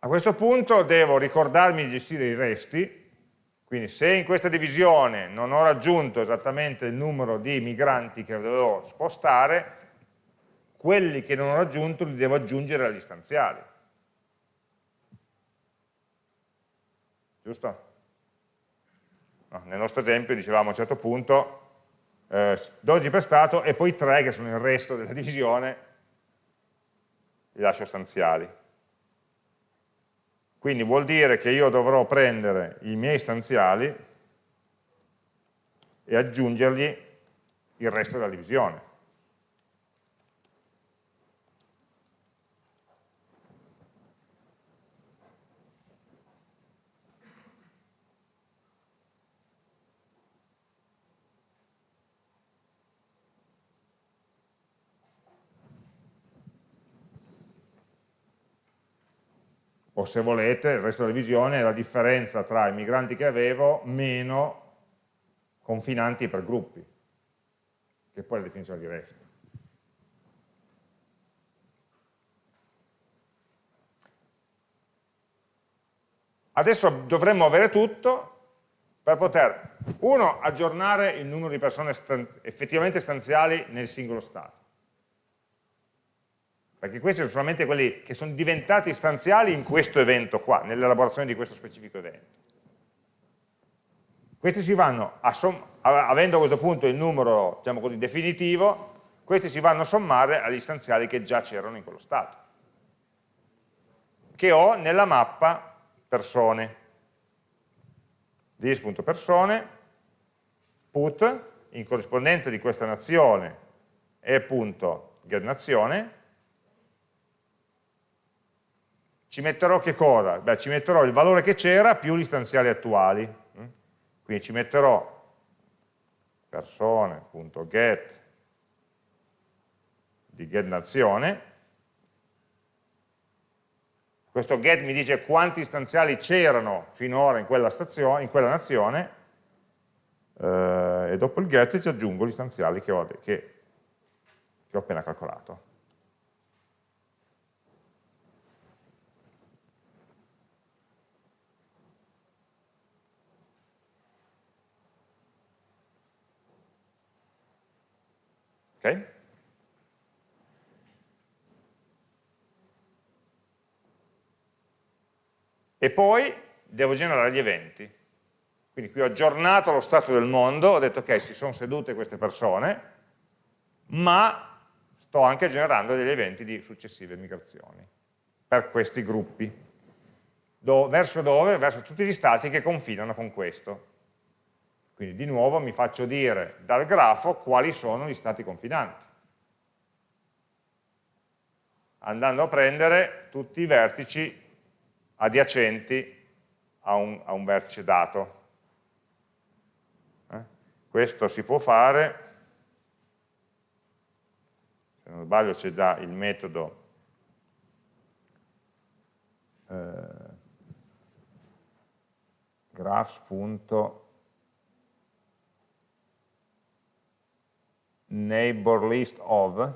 A questo punto devo ricordarmi di gestire i resti, quindi se in questa divisione non ho raggiunto esattamente il numero di migranti che dovevo spostare, quelli che non ho raggiunto li devo aggiungere agli stanziali. Giusto? No, nel nostro esempio dicevamo a un certo punto eh, 12 per stato e poi 3 che sono il resto della divisione, li lascio stanziali. Quindi vuol dire che io dovrò prendere i miei stanziali e aggiungergli il resto della divisione. O se volete il resto della visione è la differenza tra i migranti che avevo meno confinanti per gruppi, che poi è la definizione di resto. Adesso dovremmo avere tutto per poter, uno, aggiornare il numero di persone effettivamente stanziali nel singolo stato perché questi sono solamente quelli che sono diventati istanziali in questo evento qua, nell'elaborazione di questo specifico evento. Questi si vanno, a avendo a questo punto il numero diciamo così, definitivo, questi si vanno a sommare agli istanziali che già c'erano in quello stato, che ho nella mappa persone. dis.persone, put, in corrispondenza di questa nazione, e punto getNazione, ci metterò che cosa? Beh, ci metterò il valore che c'era più gli stanziali attuali. Quindi ci metterò persone.get di getNazione. Questo get mi dice quanti stanziali c'erano finora in quella, stazione, in quella nazione eh, e dopo il get ci aggiungo gli stanziali che ho, che, che ho appena calcolato. E poi devo generare gli eventi. Quindi qui ho aggiornato lo stato del mondo, ho detto ok, si sono sedute queste persone, ma sto anche generando degli eventi di successive migrazioni per questi gruppi. Do, verso dove? Verso tutti gli stati che confinano con questo. Quindi di nuovo mi faccio dire dal grafo quali sono gli stati confinanti, andando a prendere tutti i vertici adiacenti a un, a un vertice dato. Eh? Questo si può fare, se non sbaglio c'è già il metodo eh, graphs neighbor list of,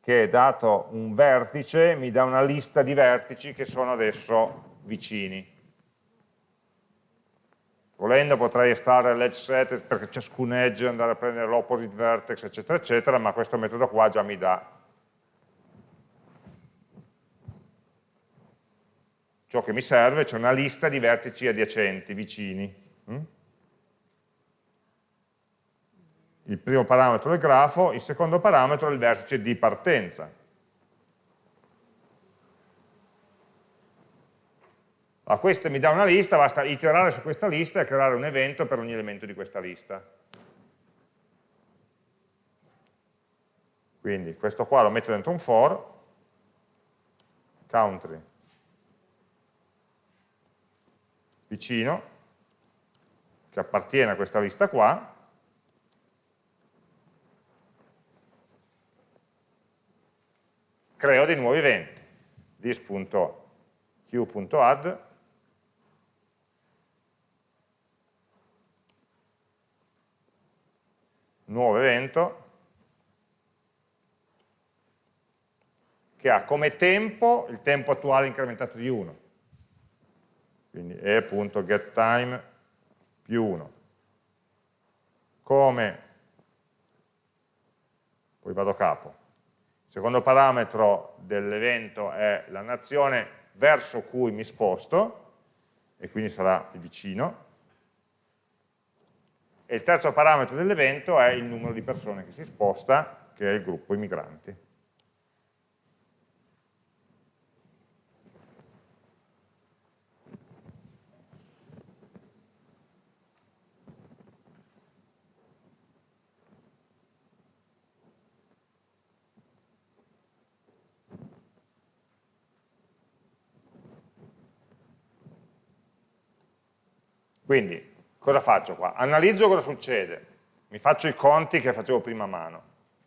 che dato un vertice mi dà una lista di vertici che sono adesso vicini. Volendo potrei estrarre l'edge set perché ciascun edge andare a prendere l'opposite vertex, eccetera, eccetera, ma questo metodo qua già mi dà ciò che mi serve, cioè una lista di vertici adiacenti, vicini. Mm? Il primo parametro è il grafo, il secondo parametro è il vertice di partenza. Allora, questo mi dà una lista, basta iterare su questa lista e creare un evento per ogni elemento di questa lista. Quindi questo qua lo metto dentro un for, country, vicino, che appartiene a questa lista qua, creo dei nuovi eventi, this.q.add nuovo evento che ha come tempo il tempo attuale incrementato di 1 quindi e.getTime più 1 come? Poi vado a capo secondo parametro dell'evento è la nazione verso cui mi sposto e quindi sarà il vicino e il terzo parametro dell'evento è il numero di persone che si sposta, che è il gruppo i migranti. Quindi Cosa faccio qua? Analizzo cosa succede, mi faccio i conti che facevo prima a mano,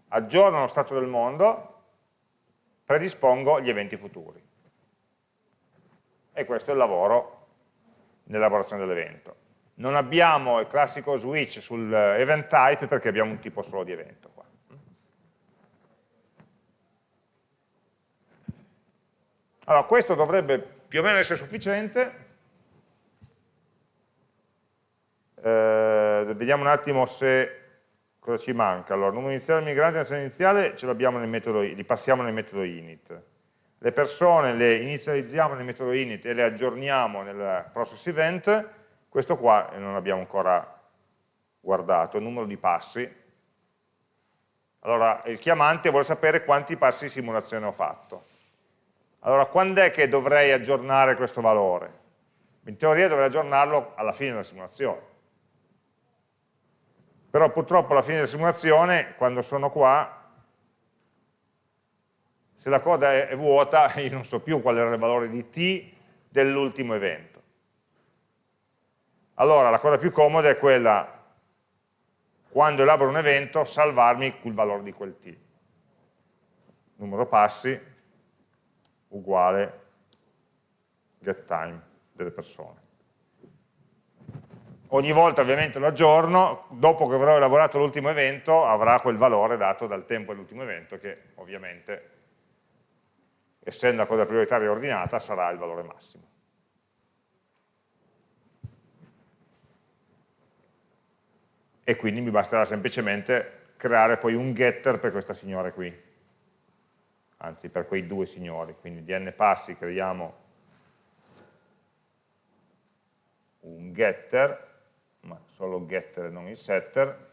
aggiorno lo stato del mondo, predispongo gli eventi futuri. E questo è il lavoro nell'elaborazione dell'evento. Non abbiamo il classico switch sul event type perché abbiamo un tipo solo di evento. Qua. Allora, questo dovrebbe più o meno essere sufficiente Eh, vediamo un attimo se cosa ci manca. Allora, numero iniziale del migrante, nazione iniziale, ce l'abbiamo nel metodo, li passiamo nel metodo init. Le persone le inizializziamo nel metodo init e le aggiorniamo nel process event. Questo qua non abbiamo ancora guardato, il numero di passi. Allora, il chiamante vuole sapere quanti passi di simulazione ho fatto. Allora, quando è che dovrei aggiornare questo valore? In teoria dovrei aggiornarlo alla fine della simulazione però purtroppo alla fine della simulazione, quando sono qua, se la coda è, vuota, [LAUGHS] io non so più qual era il valore di t dell'ultimo evento. Allora la cosa più comoda è quella, quando elaboro un evento, salvarmi il valore di quel t. Numero passi uguale getTime delle persone ogni volta ovviamente lo aggiorno, dopo che avrò elaborato l'ultimo evento avrà quel valore dato dal tempo dell'ultimo evento che ovviamente essendo la cosa prioritaria ordinata sarà il valore massimo. E quindi mi basterà semplicemente creare poi un getter per questa signora qui, anzi per quei due signori, quindi di n passi creiamo un getter ma solo getter e non il setter,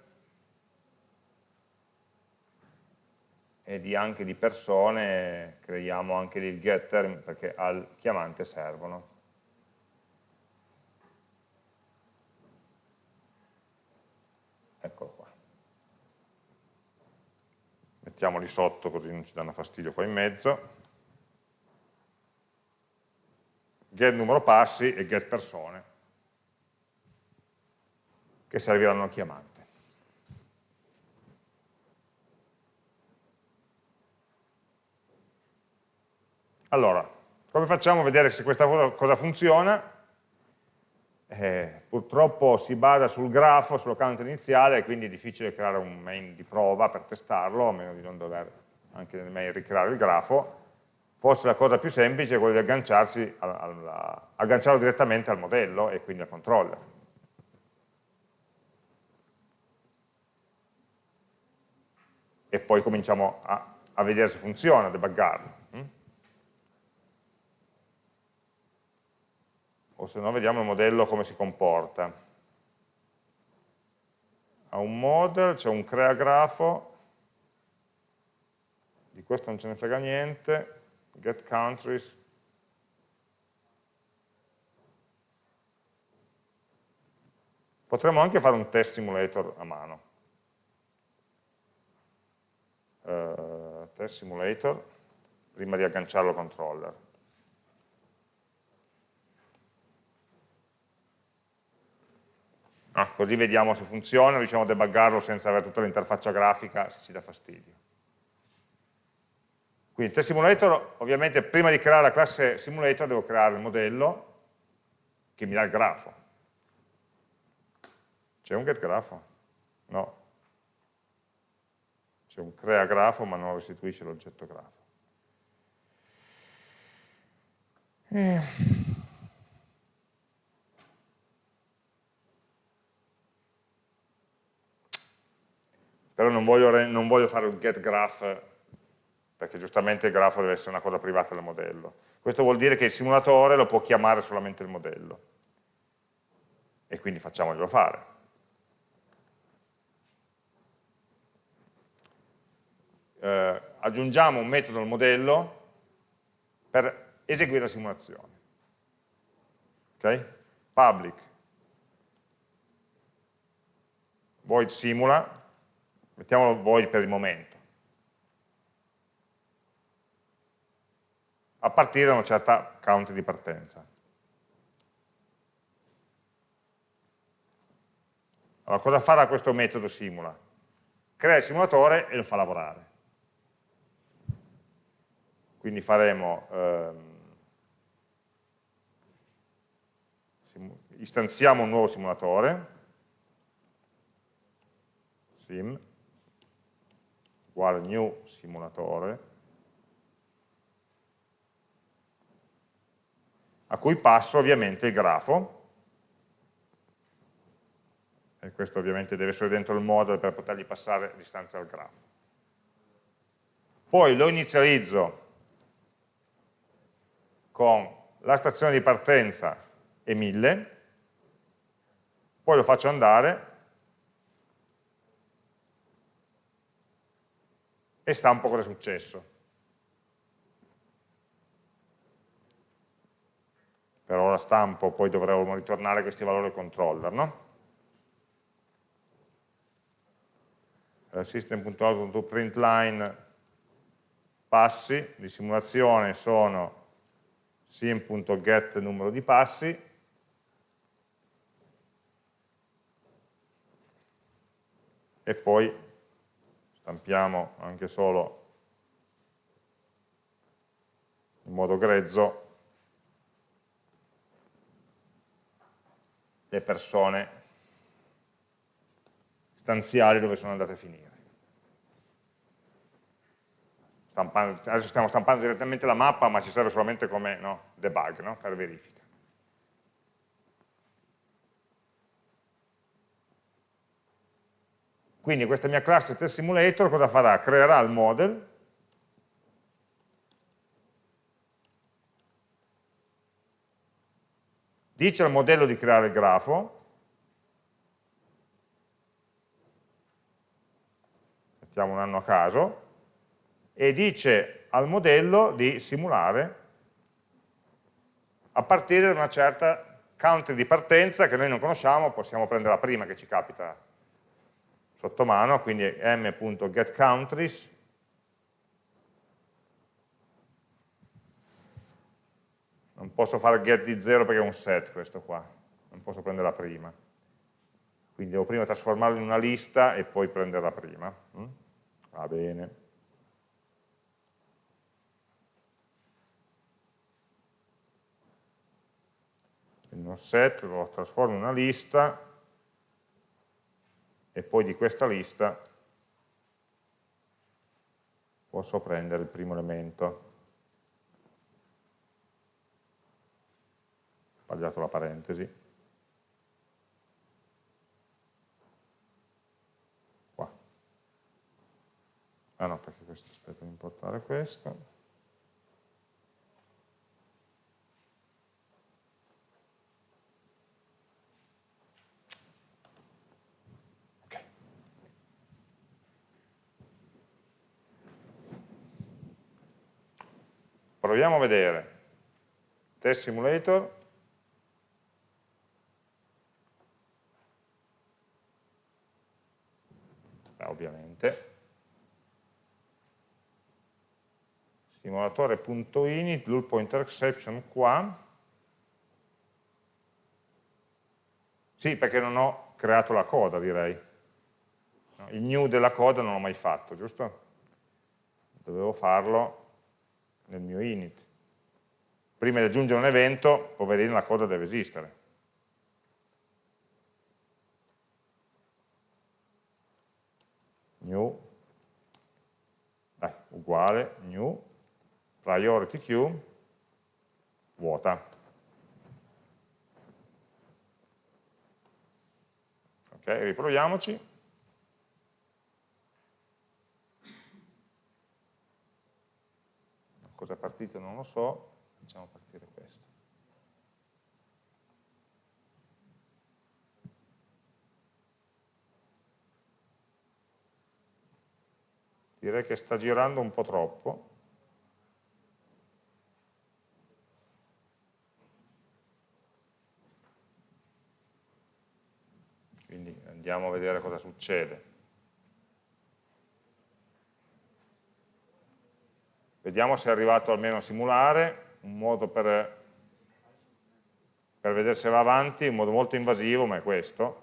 e di anche di persone creiamo anche il getter perché al chiamante servono. Eccolo qua. Mettiamoli sotto così non ci danno fastidio qua in mezzo. Get numero passi e get persone che serviranno chiamante. Allora, come facciamo a vedere se questa cosa funziona? eh, purtroppo si basa sul grafo, sull'account iniziale, quindi è difficile creare un main di prova per testarlo, a meno di non dover anche nel main ricreare il grafo. Forse la cosa più semplice è quella di agganciarlo direttamente al modello e quindi al controller. E poi cominciamo a, a vedere se funziona, a debuggarlo. Hm? o se no vediamo il modello come si comporta. Ha un model, c'è un crea grafo, di questo non ce ne frega niente, get countries, Potremmo anche fare un test simulator a mano. Uh, test simulator, prima di agganciarlo al controller. Ah, così vediamo se funziona, riusciamo a debuggarlo senza avere tutta l'interfaccia grafica se ci dà fastidio. Quindi test simulator, ovviamente prima di creare la classe simulator devo creare il modello che mi dà il grafo. C'è un get grafo? No. C'è un crea grafo ma non restituisce l'oggetto grafo. Eh. però non voglio, non voglio fare un get graph perché giustamente il grafo deve essere una cosa privata del modello. Questo vuol dire che il simulatore lo può chiamare solamente il modello e quindi facciamoglielo fare. Eh, aggiungiamo un metodo al modello per eseguire la simulazione. Okay? Public void simula mettiamolo void per il momento, a partire da una certa count di partenza. Allora, cosa farà questo metodo simula? Crea il simulatore e lo fa lavorare. Quindi faremo, ehm, istanziamo un nuovo simulatore, sim, uguale new simulatore, a cui passo ovviamente il grafo, e questo ovviamente deve essere dentro il model per potergli passare l'istanza al grafo. Poi lo inizializzo con la stazione di partenza e 1000, poi lo faccio andare e stampo cosa è successo. Per ora stampo, poi dovremo ritornare questi valori al controller, no? Eh, System.out.println passi di simulazione sono sim.get numero di passi e poi stampiamo anche solo in modo grezzo le persone stanziali dove sono andate a finire. Stampando, adesso stiamo stampando direttamente la mappa, ma ci serve solamente come no, debug, no? per verifica. Quindi questa mia classe test simulator cosa farà? Creerà il model, dice al modello di creare il grafo, mettiamo un anno a caso, e dice al modello di simulare a partire da una certa country di partenza che noi non conosciamo, possiamo prendere la prima che ci capita sotto mano, quindi m.getCountries non posso fare get di 0 perché è un set questo qua, non posso prendere la prima. Quindi devo prima trasformarlo in una lista e poi prendere la prima. Mm? Va bene. Uno set, lo trasformo in una lista e poi di questa lista posso prendere il primo elemento. Ho sbagliato la parentesi. Qua. Ah no, perché questo, aspetta di importare questo. Proviamo a vedere. Test simulator. Eh, ovviamente. Simulatore.init, null pointer exception qua. Sì, perché non ho creato la coda, direi. Il new della coda non l'ho mai fatto, giusto? Dovevo farlo nel mio init. Prima di aggiungere un evento, poverino, la coda deve esistere. New, dai, uguale, new, priority queue, vuota. Ok, riproviamoci. Cosa è partito non lo so, facciamo partire questo. Direi che sta girando un po' troppo. Quindi andiamo a vedere cosa succede. Vediamo se è arrivato almeno a simulare, un modo per, per vedere se va avanti, un modo molto invasivo, ma è questo.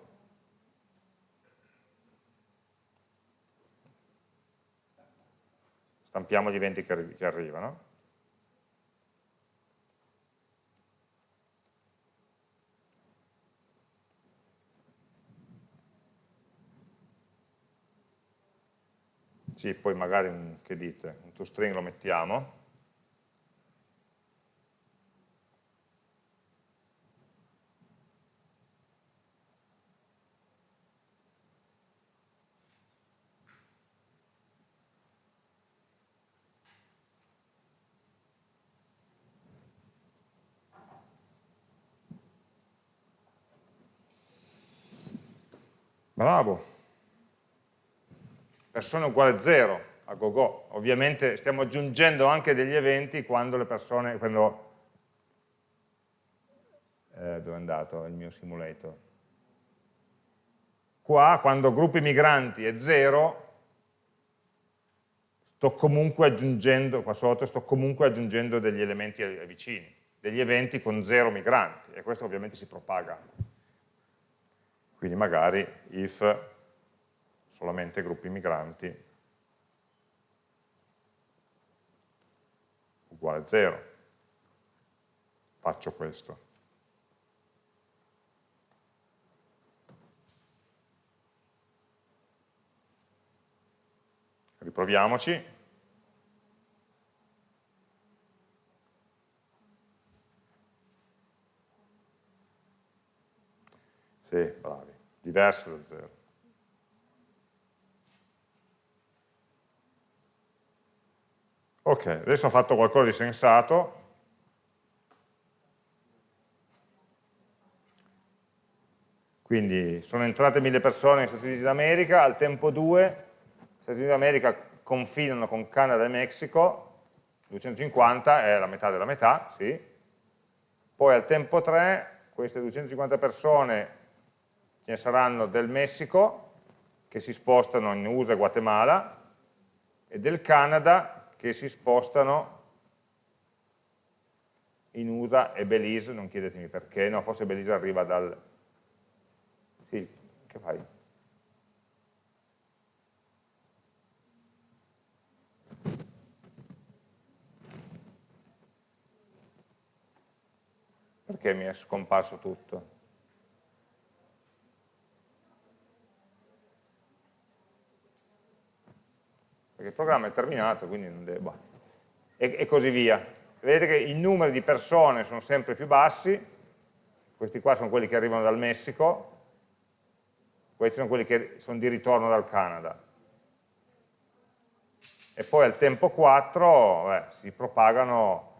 Stampiamo gli eventi che, che arrivano. Sì, poi magari, che dite, un toString lo mettiamo. Bravo persone uguale 0 a gogo. Ovviamente stiamo aggiungendo anche degli eventi quando le persone, quando, eh, dove è andato il mio simulator? Qua, quando gruppi migranti è 0, sto comunque aggiungendo, qua sotto, sto comunque aggiungendo degli elementi vicini, degli eventi con 0 migranti, e questo ovviamente si propaga. Quindi magari if solamente gruppi migranti uguale 0. Faccio questo. Riproviamoci. Sì, bravi. Diverso da 0. Ok, adesso ho fatto qualcosa di sensato. Quindi sono entrate mille persone negli Stati Uniti d'America, al tempo 2 gli Stati Uniti d'America confinano con Canada e Messico, 250 è la metà della metà, sì. Poi al tempo 3 queste 250 persone ce ne saranno del Messico, che si spostano in USA e Guatemala, e del Canada che si spostano in USA e Belize, non chiedetemi perché, no, forse Belize arriva dal... Sì, che fai? Perché mi è scomparso tutto? Perché il programma è terminato, quindi non devo... Boh. E, e così via. Vedete che i numeri di persone sono sempre più bassi, questi qua sono quelli che arrivano dal Messico, questi sono quelli che sono di ritorno dal Canada. E poi al tempo 4 beh, si propagano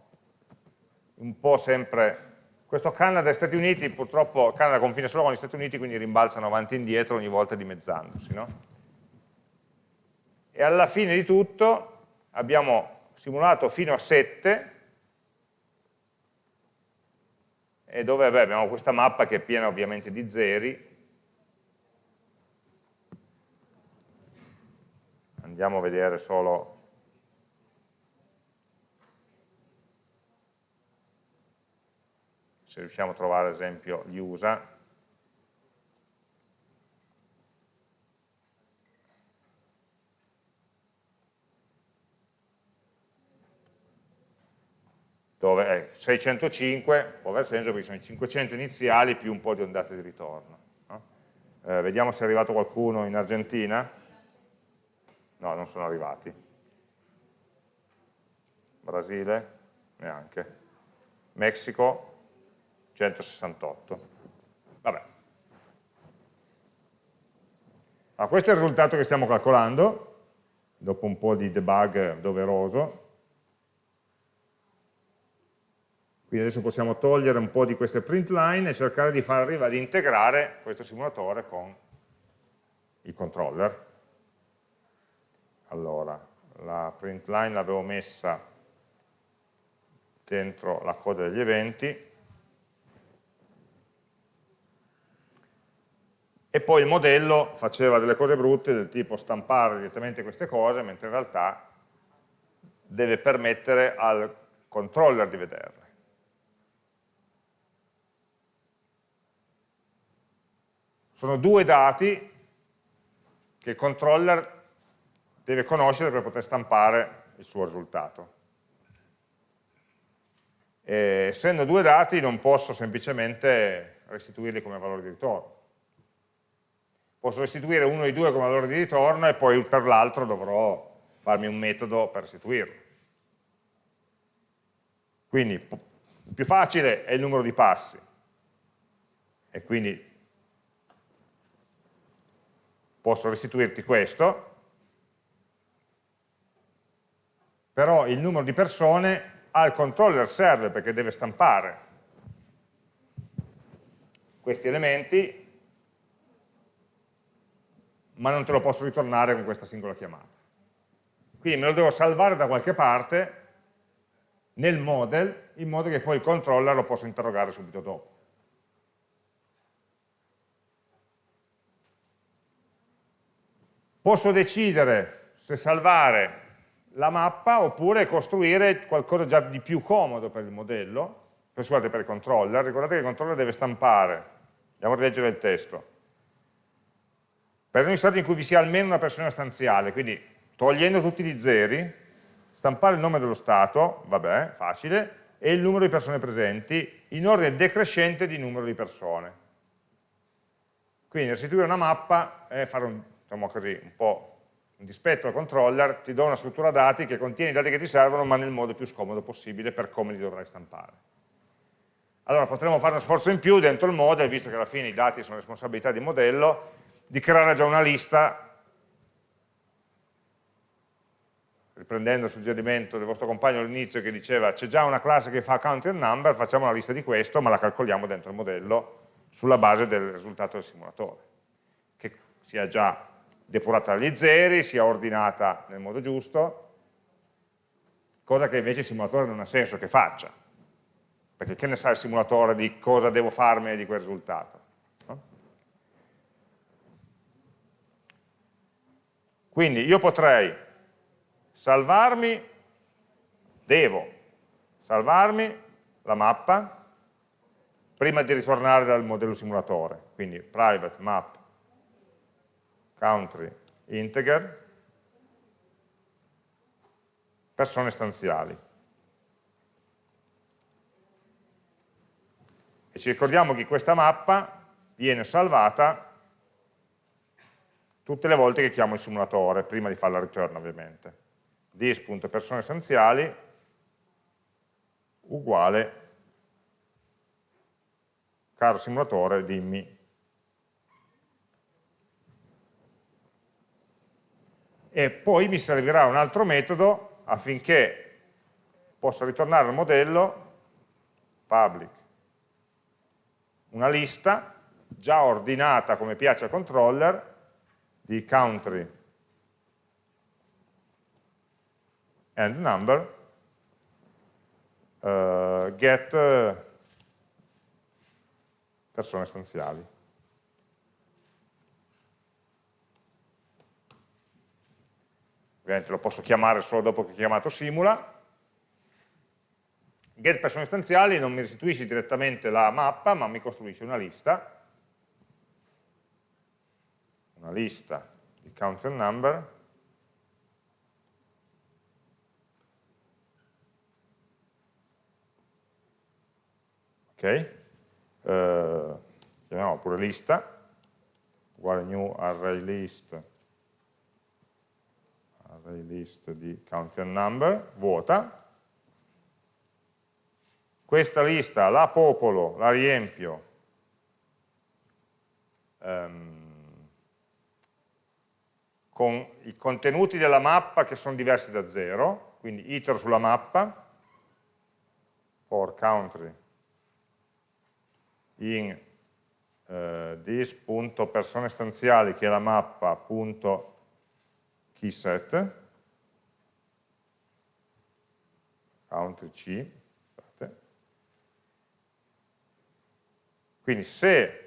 un po' sempre questo Canada e Stati Uniti, purtroppo Canada confina solo con gli Stati Uniti, quindi rimbalzano avanti e indietro ogni volta dimezzandosi. No? E alla fine di tutto abbiamo simulato fino a 7, e dove beh, abbiamo questa mappa che è piena ovviamente di zeri, andiamo a vedere solo se riusciamo a trovare ad esempio gli USA, dove è 605 può aver senso perché sono i 500 iniziali più un po' di ondate di ritorno. No? Eh, vediamo se è arrivato qualcuno in Argentina. No, non sono arrivati. Brasile? Neanche. Messico? 168. Vabbè. Ah, questo è il risultato che stiamo calcolando, dopo un po' di debug doveroso. Quindi adesso possiamo togliere un po' di queste print line e cercare di far arrivare ad integrare questo simulatore con il controller. Allora, la print line l'avevo messa dentro la coda degli eventi, e poi il modello faceva delle cose brutte del tipo stampare direttamente queste cose, mentre in realtà deve permettere al controller di vederle. Sono due dati che il controller deve conoscere per poter stampare il suo risultato. E essendo due dati non posso semplicemente restituirli come valore di ritorno posso restituire uno dei due come valore di ritorno e poi per l'altro dovrò farmi un metodo per restituirlo. Quindi il più facile è il numero di passi e quindi posso restituirti questo, però il numero di persone al controller serve perché deve stampare questi elementi ma non te lo posso ritornare con questa singola chiamata. Quindi me lo devo salvare da qualche parte nel model, in modo che poi il controller lo possa interrogare subito dopo. Posso decidere se salvare la mappa oppure costruire qualcosa già di più comodo per il modello, per, scusate, per il controller. Ricordate che il controller deve stampare, andiamo a rileggere il testo, per ogni stato in cui vi sia almeno una persona stanziale, quindi togliendo tutti gli zeri, stampare il nome dello stato, vabbè, facile, e il numero di persone presenti in ordine decrescente di numero di persone. Quindi restituire una mappa è fare un, diciamo così, un po' un dispetto al controller, ti do una struttura dati che contiene i dati che ti servono, ma nel modo più scomodo possibile per come li dovrai stampare. Allora potremmo fare uno sforzo in più dentro il model, visto che alla fine i dati sono responsabilità di modello, di creare già una lista, riprendendo il suggerimento del vostro compagno all'inizio che diceva c'è già una classe che fa count and number, facciamo una lista di questo, ma la calcoliamo dentro il modello sulla base del risultato del simulatore, che sia già depurata dagli zeri, sia ordinata nel modo giusto, cosa che invece il simulatore non ha senso che faccia, perché che ne sa il simulatore di cosa devo farmi di quel risultato? Quindi io potrei salvarmi, devo salvarmi la mappa prima di ritornare dal modello simulatore, quindi private map country integer persone stanziali. E ci ricordiamo che questa mappa viene salvata tutte le volte che chiamo il simulatore, prima di fare la return ovviamente. dis.persone essenziali uguale caro simulatore dimmi e poi mi servirà un altro metodo affinché possa ritornare al modello public una lista già ordinata come piace al controller di country and number uh, get persone stanziali. Ovviamente lo posso chiamare solo dopo che ho chiamato simula. Get persone stanziali non mi restituisce direttamente la mappa, ma mi costruisce una lista. Una lista di count and number. Ok. Uh, chiamiamo pure lista. Uguale new array list array list di count and number vuota. Questa lista la popolo, la riempio um, con i contenuti della mappa che sono diversi da zero, quindi itero sulla mappa, for country in eh, this.persone che è la mappa punto keyset country C scusate. quindi se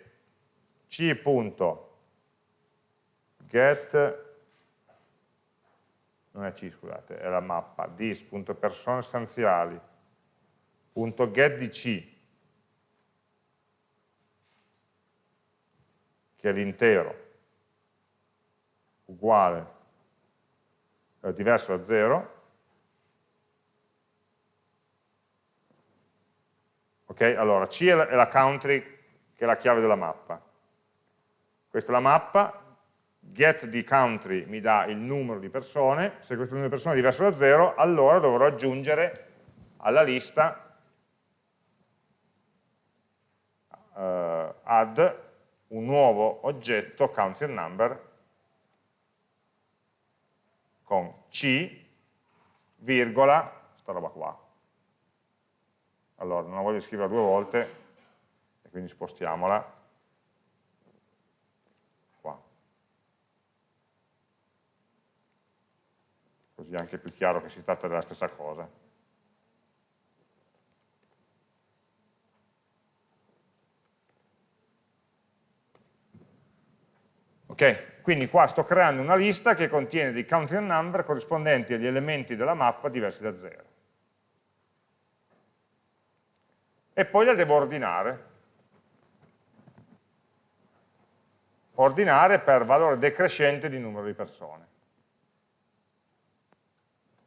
c.get non è C scusate, è la mappa dis.persone stanziali .get di C che è l'intero uguale è diverso da 0 ok? Allora C è la, è la country che è la chiave della mappa. Questa è la mappa. Get di country mi dà il numero di persone, se questo numero di persone è diverso da 0, allora dovrò aggiungere alla lista uh, add un nuovo oggetto country number con c, virgola, sta roba qua. Allora, non la voglio scrivere due volte, e quindi spostiamola così è anche più chiaro che si tratta della stessa cosa. Ok, quindi qua sto creando una lista che contiene dei country number corrispondenti agli elementi della mappa diversi da 0. E poi la devo ordinare. Ordinare per valore decrescente di numero di persone.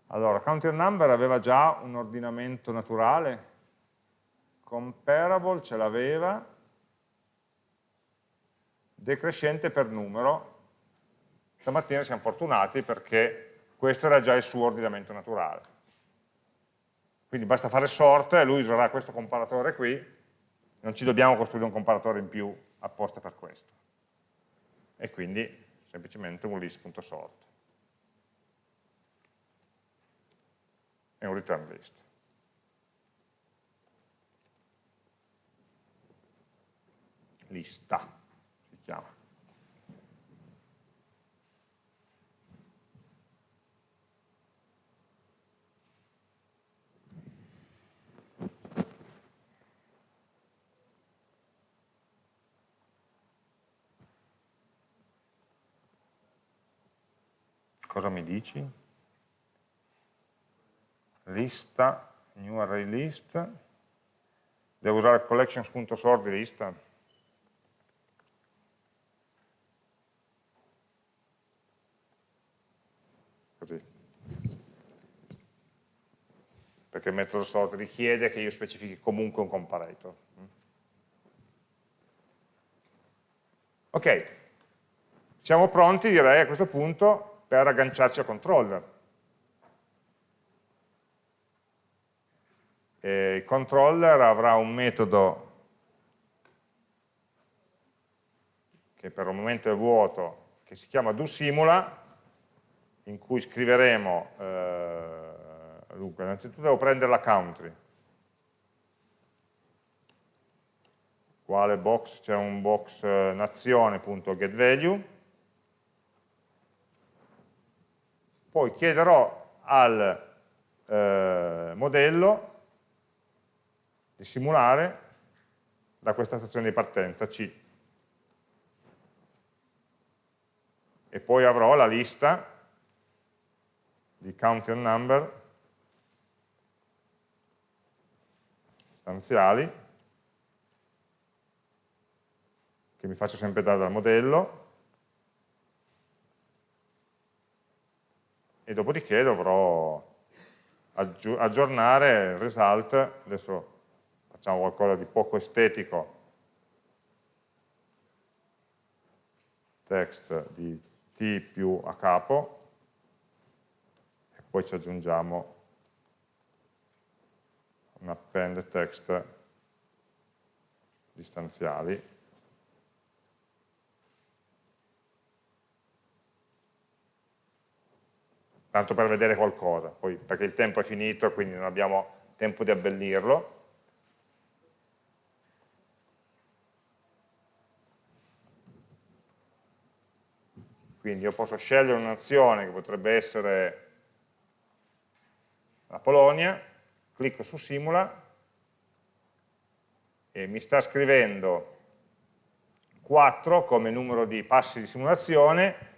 Allora, counter number aveva già un ordinamento naturale, comparable ce l'aveva, decrescente per numero, stamattina siamo fortunati perché questo era già il suo ordinamento naturale. Quindi basta fare sort e lui userà questo comparatore qui, non ci dobbiamo costruire un comparatore in più apposta per questo. E quindi semplicemente un list.sort. e un return list. Lista si chiama. Cosa mi dici? lista, new array list, devo usare collections.sort di lista, così, perché il metodo sort richiede che io specifichi comunque un comparator. Ok, siamo pronti direi a questo punto per agganciarci a controller. E il controller avrà un metodo che per il momento è vuoto, che si chiama doSimula, in cui scriveremo, eh, dunque, innanzitutto devo prendere la country, quale box, c'è un box eh, nazione.getValue, poi chiederò al eh, modello di simulare da questa stazione di partenza C. E poi avrò la lista di counter number stanziali che mi faccio sempre dare dal modello e dopodiché dovrò aggiornare il result, adesso facciamo qualcosa di poco estetico, text di t più a capo, e poi ci aggiungiamo un append text distanziali. Tanto per vedere qualcosa, poi perché il tempo è finito, quindi non abbiamo tempo di abbellirlo. Quindi io posso scegliere una nazione che potrebbe essere la Polonia, clicco su simula e mi sta scrivendo 4 come numero di passi di simulazione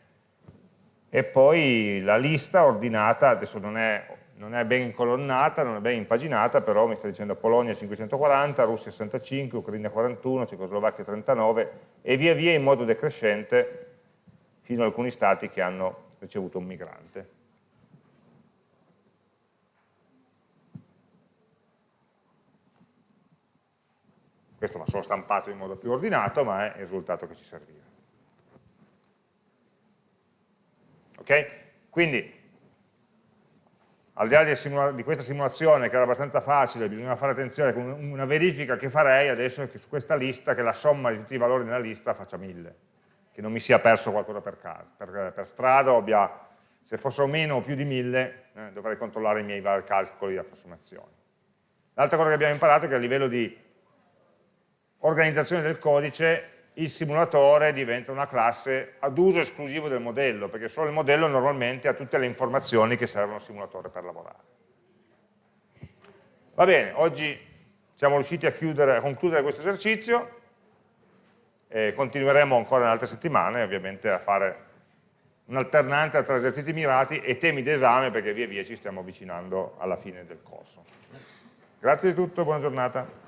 e poi la lista ordinata, adesso non è, non è ben colonnata, non è ben impaginata, però mi sta dicendo Polonia 540, Russia 65, Ucraina 41, Cecoslovacchia 39 e via via in modo decrescente fino ad alcuni stati che hanno ricevuto un migrante. Questo va solo stampato in modo più ordinato, ma è il risultato che ci serviva. Ok? Quindi, al di là di, questa simulazione che era abbastanza facile, bisogna fare attenzione con una verifica che farei adesso che su questa lista, che la somma di tutti i valori nella lista faccia 1000 che non mi sia perso qualcosa per, per, per strada, abbia, se fossero meno o più di 1000 eh, dovrei controllare i miei calcoli di approssimazione. L'altra cosa che abbiamo imparato è che a livello di organizzazione del codice il simulatore diventa una classe ad uso esclusivo del modello, perché solo il modello normalmente ha tutte le informazioni che servono al simulatore per lavorare. Va bene, oggi siamo riusciti a, chiudere, a concludere questo esercizio, e continueremo ancora in altre settimane ovviamente a fare un'alternanza tra esercizi mirati e temi d'esame perché via via ci stiamo avvicinando alla fine del corso. Grazie di tutto, buona giornata.